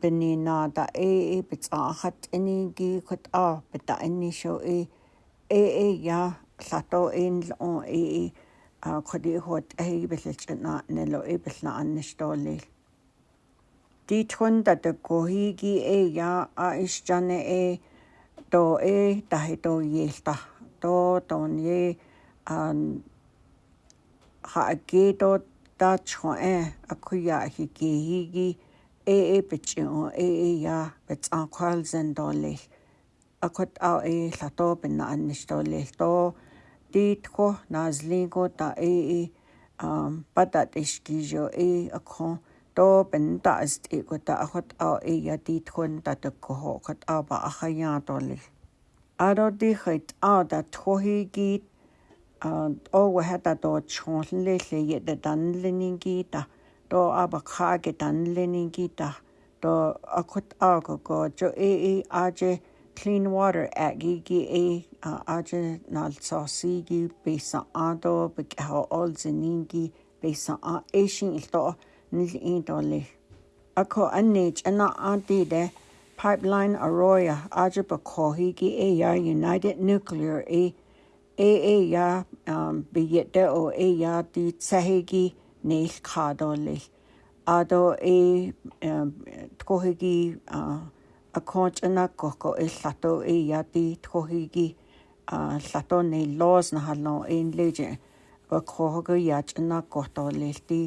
бенинада э э бицаахат энеги кот а бета энишо э э э я лато эн ло э э а коди хот э бэлэлч на нэло э бэлна анништолли дитхун дат кохиги э я а ишчане э то э тахито елта то тон е ан ха агето тачхо э акуя хигиги ee pitio ee ya pets a khalzen dolil akot a e lato pinna annis dolil to titko nazlingo ta ee um patat iskijo e akho to pinta ast e kota akot a e ya titkon tatakko ho kot a ba akhaya dolil aro di khit a da thohi git a o oh, wa hata to chonle le ye da danleningi ta 都阿巴卡吉丹列尼吉达，都阿库阿个个就 A A 阿杰 Clean Water at G G A 啊阿杰那撮西吉贝萨阿多贝卡奥奥兹尼吉贝萨阿 A 星伊多尼伊多哩，阿库阿尼吉那阿迪的 Pipeline Arroyo 阿杰巴库伊吉 A 呀 United Nuclear A A A 呀嗯毕业的哦 A 呀的撮西吉。Um, neil cadolil ado e tkohigi a conch na koko e lato e yati tkohigi a lato ne laws na halno in leje a kohogo yach na koto lilti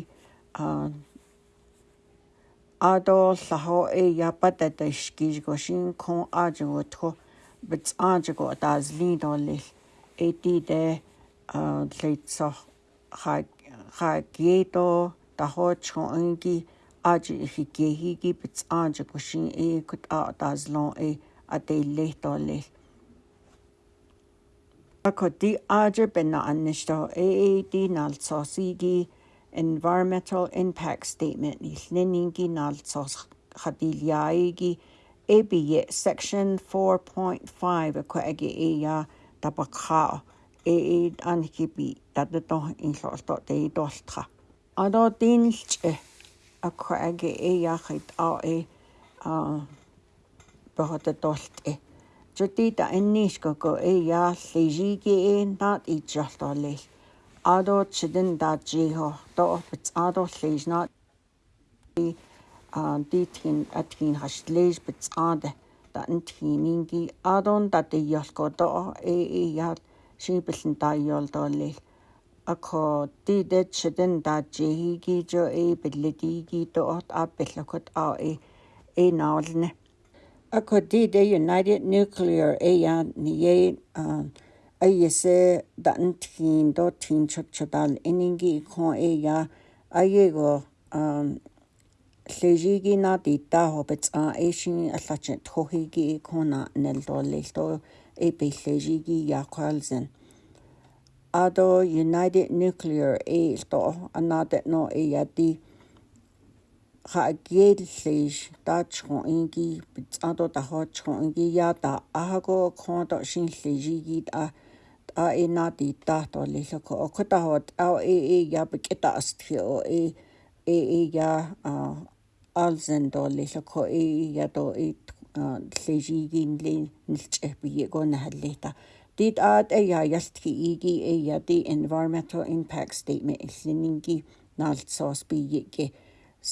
a ado laho e yapata ta shkij goshin kon ajo tko bits ajo ta zlin dolil e ti de a leitso хаг ja geto taho chon ki aji hi ke hi ki pits anja kushin e kut a tas lon e ate le to le akoti aja bena anishto e e di nal sosi gi environmental impact statement ni lenin gi nal sos khadiliai gi e bi section 4.5 ko age e ya tabakha ee anikipi tatato inlorto tei doltra ado tinilche akko age e yaqit a e a bahata dolt e jotita ennis koko e yaalli jigi e nat ijjalto lil ado chidin da jiho to opts ado lejna a ditkin atkin hastlej bitsade da intkimingi adon da de yalko do e e yaat шибэлэн тайолдоолли акко тидет шидэн даачигигижо э биллигигито орт аппиллакут аи э наалне акко тиде United Nuclear ая ние айесе дантхин дотхин чапчатал энинги ко ая аего лежиги на дита хобц а эшин аллач тохиги кона нэлдоллилто эпилэжиги яқалзен ado united nuclear e to anade no e yati ha gellish tachon ingi ado ta hochon ingi yata ahago khondo shinliji git a a enati ta to lilo ko khota hot a e e ya bikita asthi o e e e ya alzen do lilo ko e, e ya do e ллежигин лин нилчэбиего нахаллита дит аат эя ялтхи иги эя ди environmental impact statement иллининги наалтсоос бииги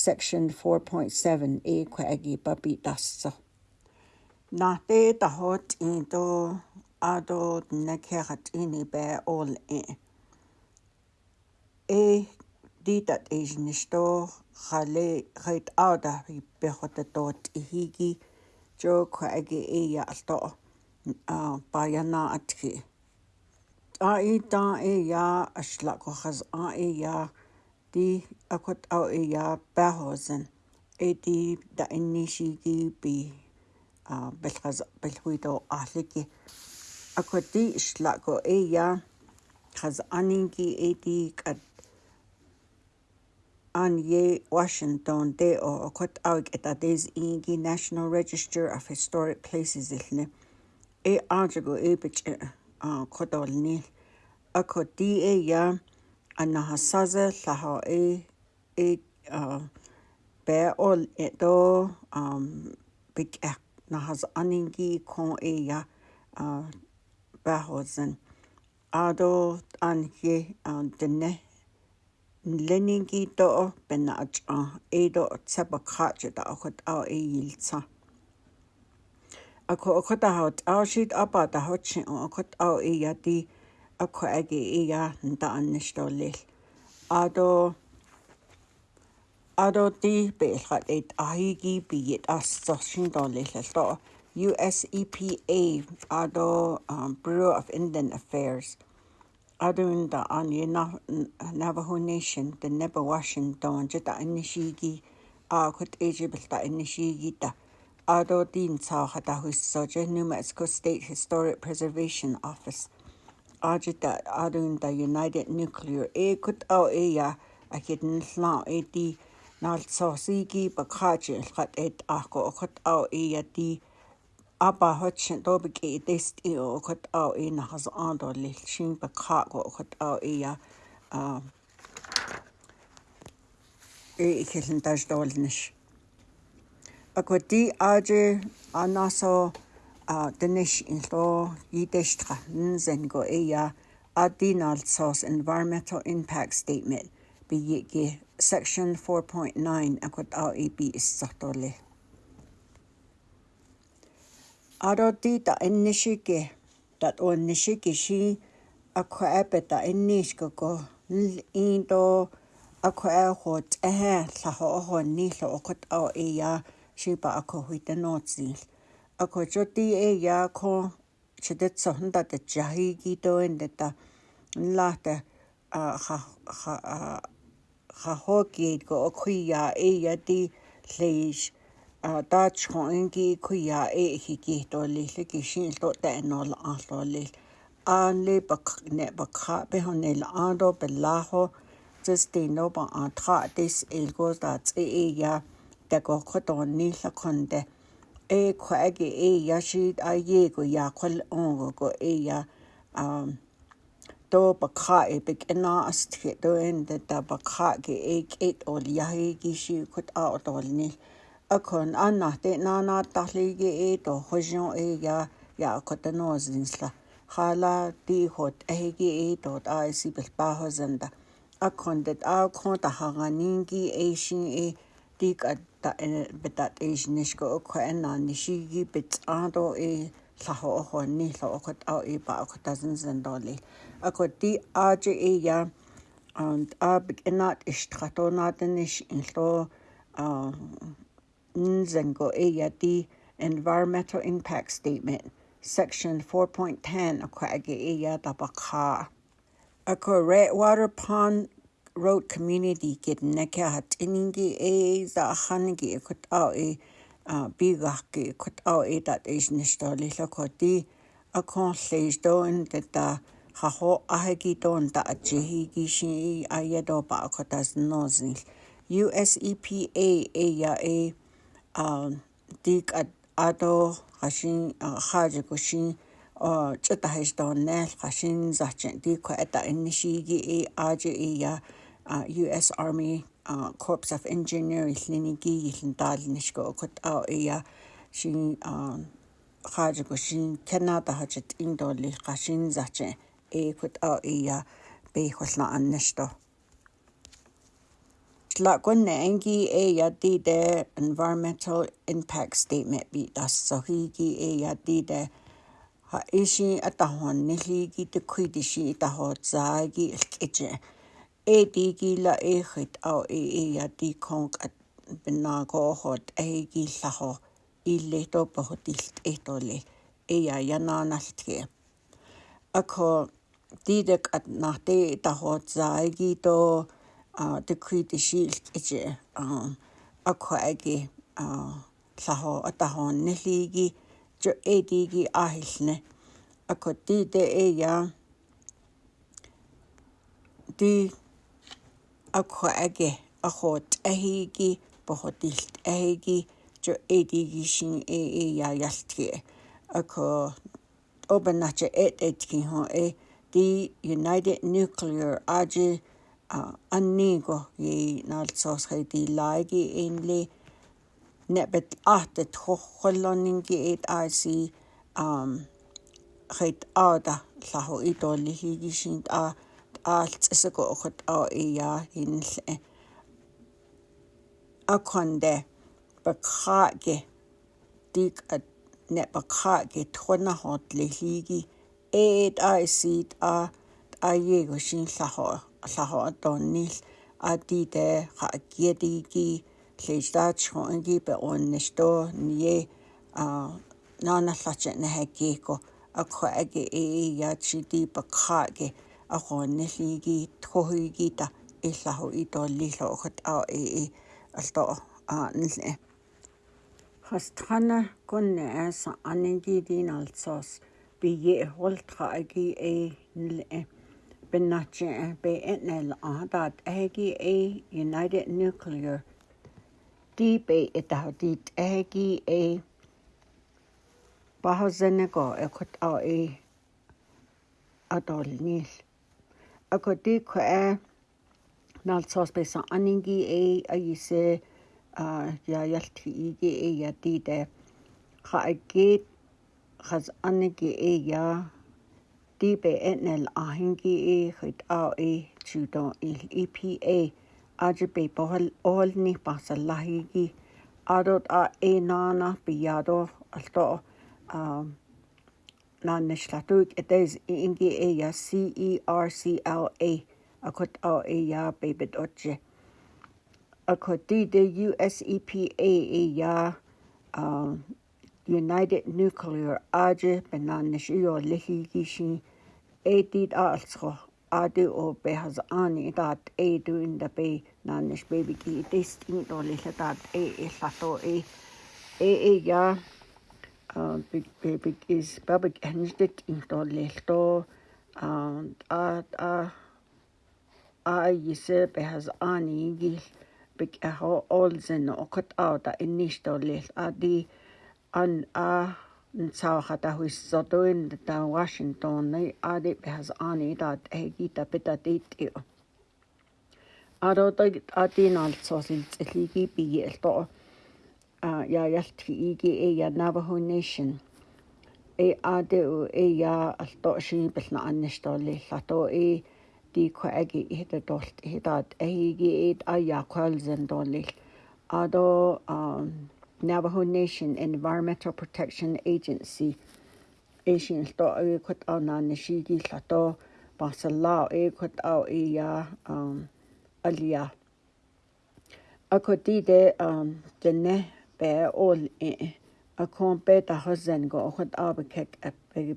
section 4.7 e kwagi babi dassa na te ta hot in do ado ne kerat ini be all e e ditat is nisto khale khait ada bi behot tot higi joke agi ia e alto a bayana atki a ita ia e ashla ko khaz a ia e di akot a ia bahozen e di da inishi gi bi a belkhaz belhuido ahliki akoti ishla ko ia khaz aninki e di kat an ye Washington deo okot awig eta des ingi National Register of Historic Places ilne e ajago e bich a kodol ni ako di e ya anahasaze laha e e be ol edo um big ek nahaz aningi kon e ya bahozen ado an ye dene nleningi do bena atsa e do tsaba khaja da akhot a e yilsa akho akhot a hot a shit apa da hot shin akhot a e yati akho age e ya nda annish do lel ado ado ti be khat e ahigi bi yet as shin do lel do US EPA ado um, Bureau of Indian Affairs Arunda an i Navajo Nation de Nebawashin donja da inishigi a ah, kut ejibal da inishigi da ado din tsao hada husoja New Mexico State Historic Preservation Office ajita ah, Arunda United Nuclear e kut au e ya a hidden slan e di nal tsosigi bakaji lhat et ako kut au e ya di Apa hotchen tobi ki test i e o kot au i e na has ando li shin pa kha ko kot au i ya i ikhelin taj dolnish. Akoti aje anaso denish in lo yideshtra nzen go i e ya adinal sos environmental impact statement bi yiki section 4.9 akot au i bi is sotole. Arodi ta ennishiki tat uannishiki shi akwa ape ta ennishka ko into akwa aho tsehe laho oho nilo okot ao e ya shiba akwa huita no tzil. Akwa choti e ya ko chidet sohunda ta jahi gito ende ta nla ta ha ho gate ko okwi ya e ya di leish. da chong ki ku ya e hi ki to li li ki shin to ta no la a lo li a le ba kh ne ba kha be ho ne la a do be la ho just the no ba a tra this il go da ce e ya da go kho to ni la khon de e kho a ge e ya shi a ye go ya kho l on go go e ya um to ba kha e be ke na as ti do in da ba kha ge e ke o akon anna te nana tahli ge e to hojion e ya ya kotano zinsla khala ti hot e ge e to ta e, si bel pa ho zanda akon det a kon ta hagani ki e shin e ti ka betat e shinish ko ko en na nishi gi bit do e sa ho ho ni lo ko ta e pa ko ta zin zin do li akon ti a je e ya and ab enat ishtratonaten ish in Nzengo Nzengo'eyati Environmental Impact Statement, Section 4.10 Akwa'age'eya Tapaka. A correct water pond road community get kidneka hatiningi e za hangi kutao e bigaki kutao e dat is nisto lilokoti a kon stage don teta haho ahegi don ta achihi gishi ayado ba kotas nozil. US EPA e ya e тик ато хашин хааж гошин а чэта хайштаанэл хашин зачин тик ата иннишиги э ааж э я US Army Corps of Engineers линиги илэн даалнишко окот а э я шин хааж гошин Канада хажит индоли хашин зачин э кот а э я бэ холна аннашто tlagun engi e yadi de environmental impact statement bi dasohi gi e yadi de ha ishi atahon nili gi te kuidishi taho zagi ilkeje e di gi la e khit au e e yadi kong at binago hot e gi laho ille to pohot ilt etole e ya yana naltge akho didek at nahte taho zagi to а det krydde skilt ikke og kvægge laho og der hånden lige jo edige ahilne og kod det det er jeg det og kvægge og hot ahige på hotilt ahige jo edige sin e jeg hjaltge og kod open natje et et kin ho e the United Nuclear Age annigo i nalsoosqiti laigi inli nebet ahte tjoqqolloninki et aisi um qit aada lahu itollihigisin a аалцэсэго охот аа ия хинлэ аконде бакхаге дик ат не бакхаге тхонахот лихиги эд айсит а аего шинлахо аллахоатоонниил аатиитаа хааккиатигики лейстаатсхоанги перуаннастоо ние а наанерлатса нахаккиикко акхааги иигаатсити пакхааги ақорнэлиги тхохигита иллаху итооллииллоохот аа ии алтоо аа нэлэ хастхана конне аса аннигидин алсоос бие холтхааги э, э, э, э нэлэ benachi be etnel ahadat egi e United Nuclear di be etahadit egi e bahazenego ekot a e adolnil akodi ko e nalsos be sa aningi e ayise a ya yalti igi e ya di de kha agit khaz anigi e ya DBNL a hingi e chud á é tuúdá il EPA aidir bé bohol áil ní bas a leigi adód um, a é nána bíadó altó ná nes leúg a dééis ingi é a CERCLA a chud á é ya bébed oje. A chu dí de USEPA é ea United Nuclear aide be ná nes uá lihiigi sin эдит аалсго ADOB has ani dat e duin da be nanish baby ki dist in dolila dat e e lato e e e ya big baby is baby hendet in dolilto and a a a yise be has ani gil big a ho olzen okat out in nish dolil adi an a саахата хуиссотуин таа Вашингтонны ади бэхас ани дат эгита петатит ио аротаг атин алцоос илцэлиги биги элто а я ялт иги э я Navajo Nation э ади у э я алто шин бэлна аннштолли лато э ди коаги хита долт хитат эги эд а я колзен долли адо а Navajo Nation Environmental Protection Agency Asian sto e kut au na nishigi sato basalao e kut au e ya um alia akoti de um dene in a e a kompe ta hozen go kut au be kek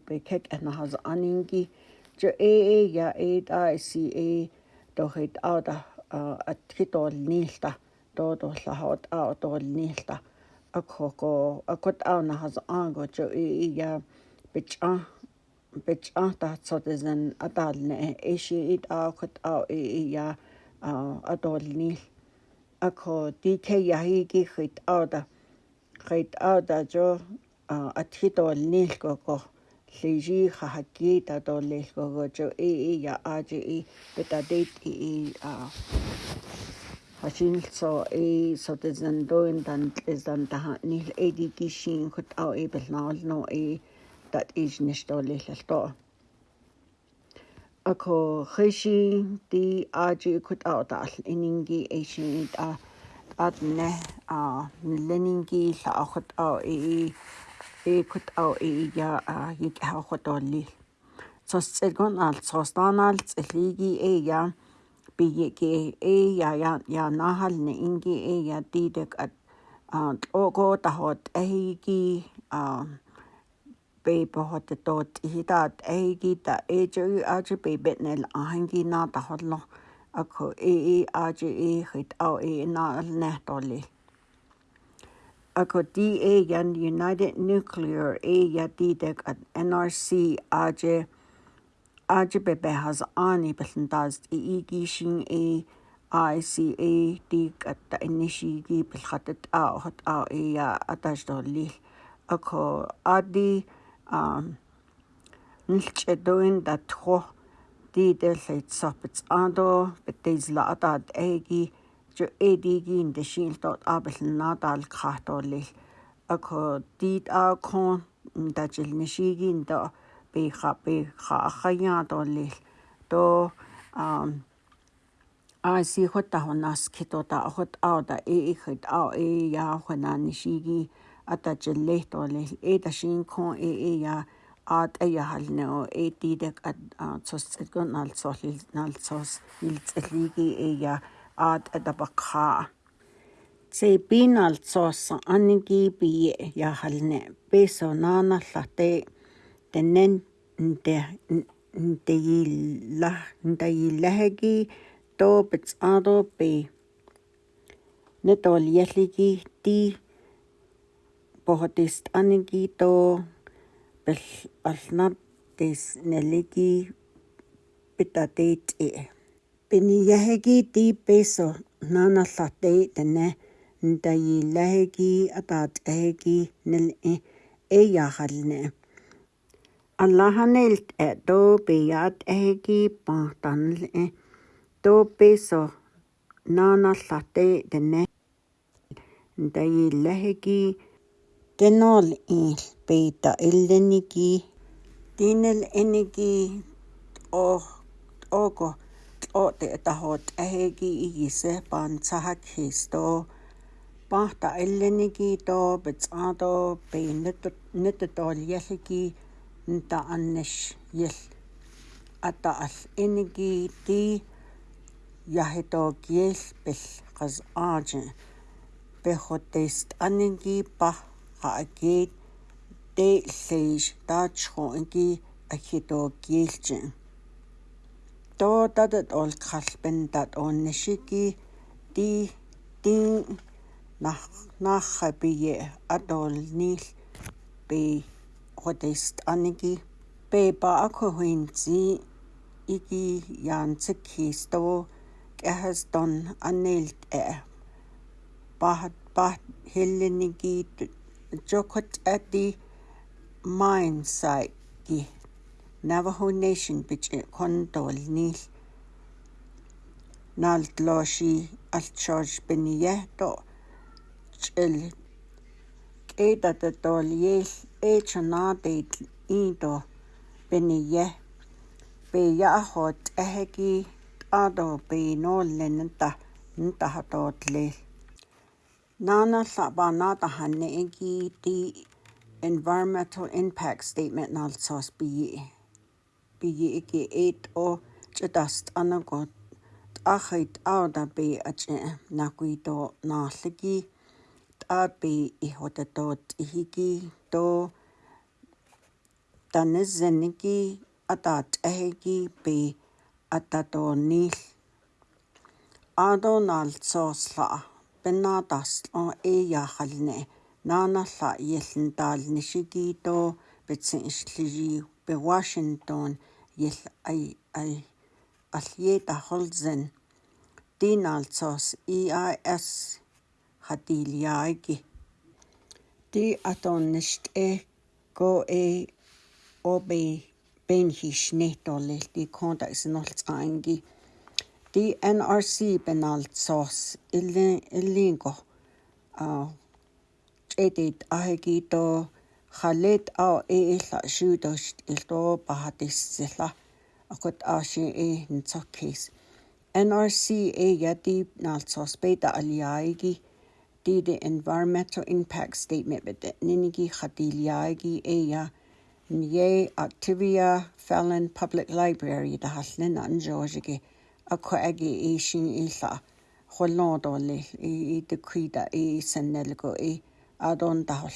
be kek na haz aningi jo e e ya e da si e do hit uh, au da at kitol nilta do do la hot au do nilta akoko akot auna has ango cho i ya bich a bich a ta tsot isen e adal ne eshi it a akot a i ya adol ni ako di te ya hi gi khit a da khit a da cho athit ol ni ko ko leji kha ha ki ta do le ko go cho i ya a ji i beta date i a хашинлцо э сотезэн доин дан эзэн таха нил эди кишин хот ау эбэл наолно э дат э, иж нэштолэлэлто э, ако хэши ди ажи хот ау дал энинги эшин а адне а ленинги ла хот ау э э, э хот ау э я а хик хот олли цос цэгон ал цос танаал цэлиги э я piyiki e ya ya ya nahal ne ingi e ya tidek at tlogo tahot ehigi pe pohot to tihita ehigi ta e ju aji pe betnel ahangi na tahot lo ako e e aji e hit au e na ne tole ako DA yan United Nuclear e ya tidek at NRC aji ajibebe has ani bellan daz e e e i igi shin e ICA dig at the inishigi bilhatat a hot a e atash do li ako adi um nilch edoin dat ho di del leit sopits ando betes la atad egi jo edigi in de shin dot abel nadal khato li ako dit a kon dajil nishigi in da пиха пиха ахаяатоллил то ам аси хотта хонас китота хот ауда и ихт а и я хонан шиги атачеллейтоллил э ташин кон и и я ат ая халнео э тидек ат цосцгон алцоолил налцоос илцэлиги э я ат атапакха se pinal tsossa anigi bi ya halne peso nana late таннан нтэ нтэгилла нтэгиллахаги тоопц аадоопи нэтолиаллиги ти похотист анги то бэл алнат тис налиги питатит и э. пинияхаги ти песо нанарларти тана нтагиллахаги атаат аги нал э, э яахална аллаханилт э тоопиат эги пантанл э тоописо наналлате тенне таиллахики кенол ил пейта илленики тинел эники о око о те тахот эги игисе панцахак хисто пахта илленики то бецато пейнет нетто яллики nta annes yel ata al enigi ti yahito kiel pel qas aje pejo test anigi pa qaakit te leish taachho ingi ahito kielje to tatat ol khalpen tat onnishiki ti ti nach nach biye atol nil bi Protest anigi beba akuhinzi igi jansakhisto kehaston anelt e bahat bahat hellenigi jokot ati mindsight gi Navajo Nation bich e kondol nil naldloshi altshoj beniyehto chil kedatotol yel pecho na de indo beniye be ya hot ehki ado be no lenenta nta hatotle nana saba na ta hanne eki ti environmental impact statement nal sos bi bi eki 8 o chadast anagot ахайт ауда би ачи накуито нааллаги таапи ихотатоот ихики то танэзэнэки атаат ахэги би ататоонниил аадоонаалсоорлаа пеннаатарсло ээяахалне наанарла иаллен таалнишигиитоо битсин ислижиу пе вашингтон ил ай ай аллиета холзен динаалсоос EIS хатилиааги ди атонништ э го э obe ben hishnetolilti kontaksinoltsaangi DNRC penaltsos ilin ilingo a edit ahegito khalet a e, e la shudosh ilto bahatissilla akut ashi e ntsokis NRC e yati naltsos beta aliaigi di the environmental impact statement bet ninigi khatiliaigi e ya Mie Activia Fallon Public Library the Haslin and Georgia a coagi e Isa illa e i i dy cwyda E Adon i a don da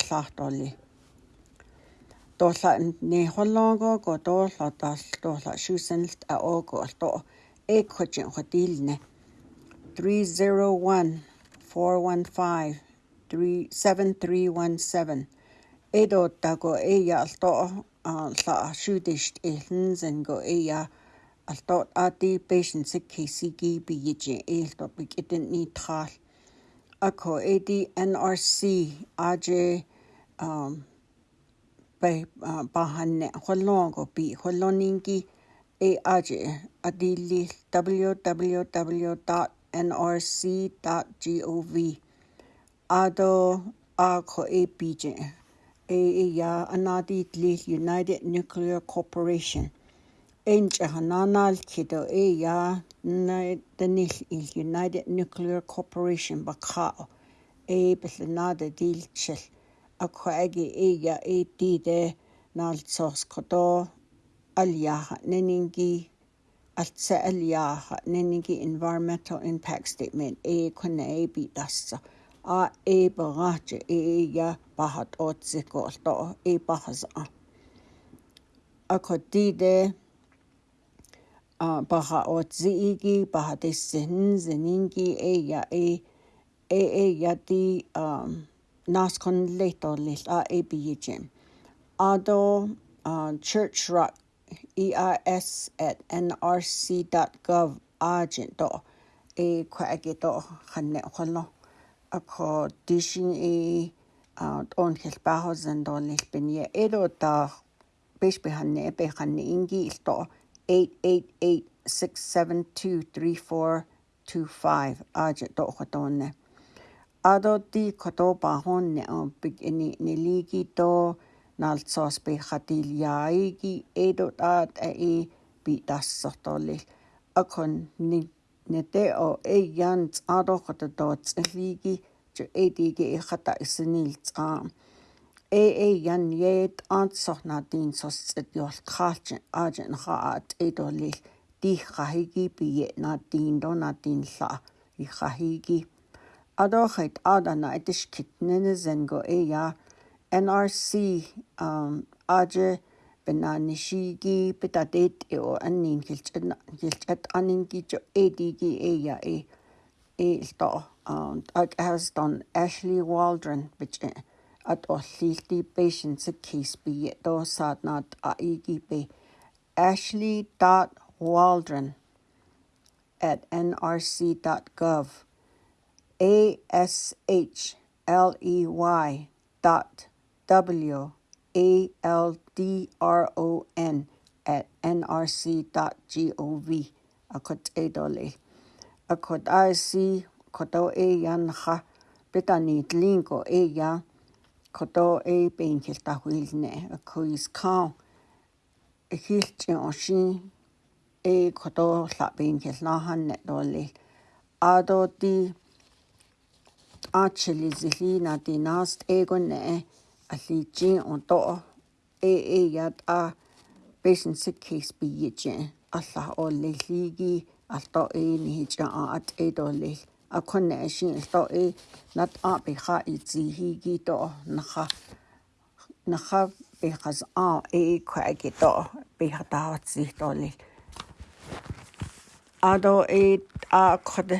ne hollongo go dolla das dolla siwsynilt a ogo sto e cwydyn chwadilne. 301 415 7317 эдоттаго эя алто ла шүдэшт элэн зэнго эя алто ати patient сэ ксиги бигж элто бигэтэн нитрал ако эди nrc аж um бай бахан холлонго би холлонинги э аж адилли www.nrc.gov адо ако эпиже AAEA Anadi Tlil United Nuclear Corporation. Enche Hananal Kido AAEA Danil Il United Nuclear Corporation Bakao. A Bislanada Dil Chil. Akwagi AAEA AD De Nal Sos Kodo Aliaha Neningi. Altsa Aliaha Neningi Environmental Impact Statement. A Kuna A B Dasa. a e bangach e ya bahat otsiko to e bahasa a kodide baha otsiki bahate sin e ya e e e ya ti um nas kon leto lis a e ado church rock ERS at nrc.gov agent do e kwa agito khanne апро дишин и он хэлбахо зэндон хэлбэни эдотар биш биханне эпэханне инги илто 888672342 аж тохотонне адоти котоба хонне он бигни нелиги то налцос бихатил яиги эдотат э би тассортолли акон ник нэтэ о эян цаарохот дооцлиги чу эдиги ихата исэнил цаа э э ян яд ансорнадин сосцэт юлтхаач ааж нхаат эдолил дих хахиги бие надин донадин ла и хахиги адохайт адана этэш китнэнэ зэнго э я NRC um аже пенаанишиги петатеит ио аннин хилчэна хилчат аннингичо эдиги эя э элто ак хастон Ashley Waldron бич at орлилти patients case би до саднат аигип ashley.waldron at nrc.gov a s h l e y dot w a L D R O N at nrc.gov. Akot e dole. Akot IC, koto e yan ha, bitani tlinko e ya, koto e ben hilta huilne, akuis kao, hilti oshin, e koto la ben hilnahan net dole. Ado di, achili zihina nast egon ne, аллиичийн онтоо э э яд а бэсэнсэ кейс биеж алла оллиги алто э нижа аат э долли акон ашин алто э нат а биха ицихиги то наха наха бихас а э кваги то биха таавцих долли адо э а код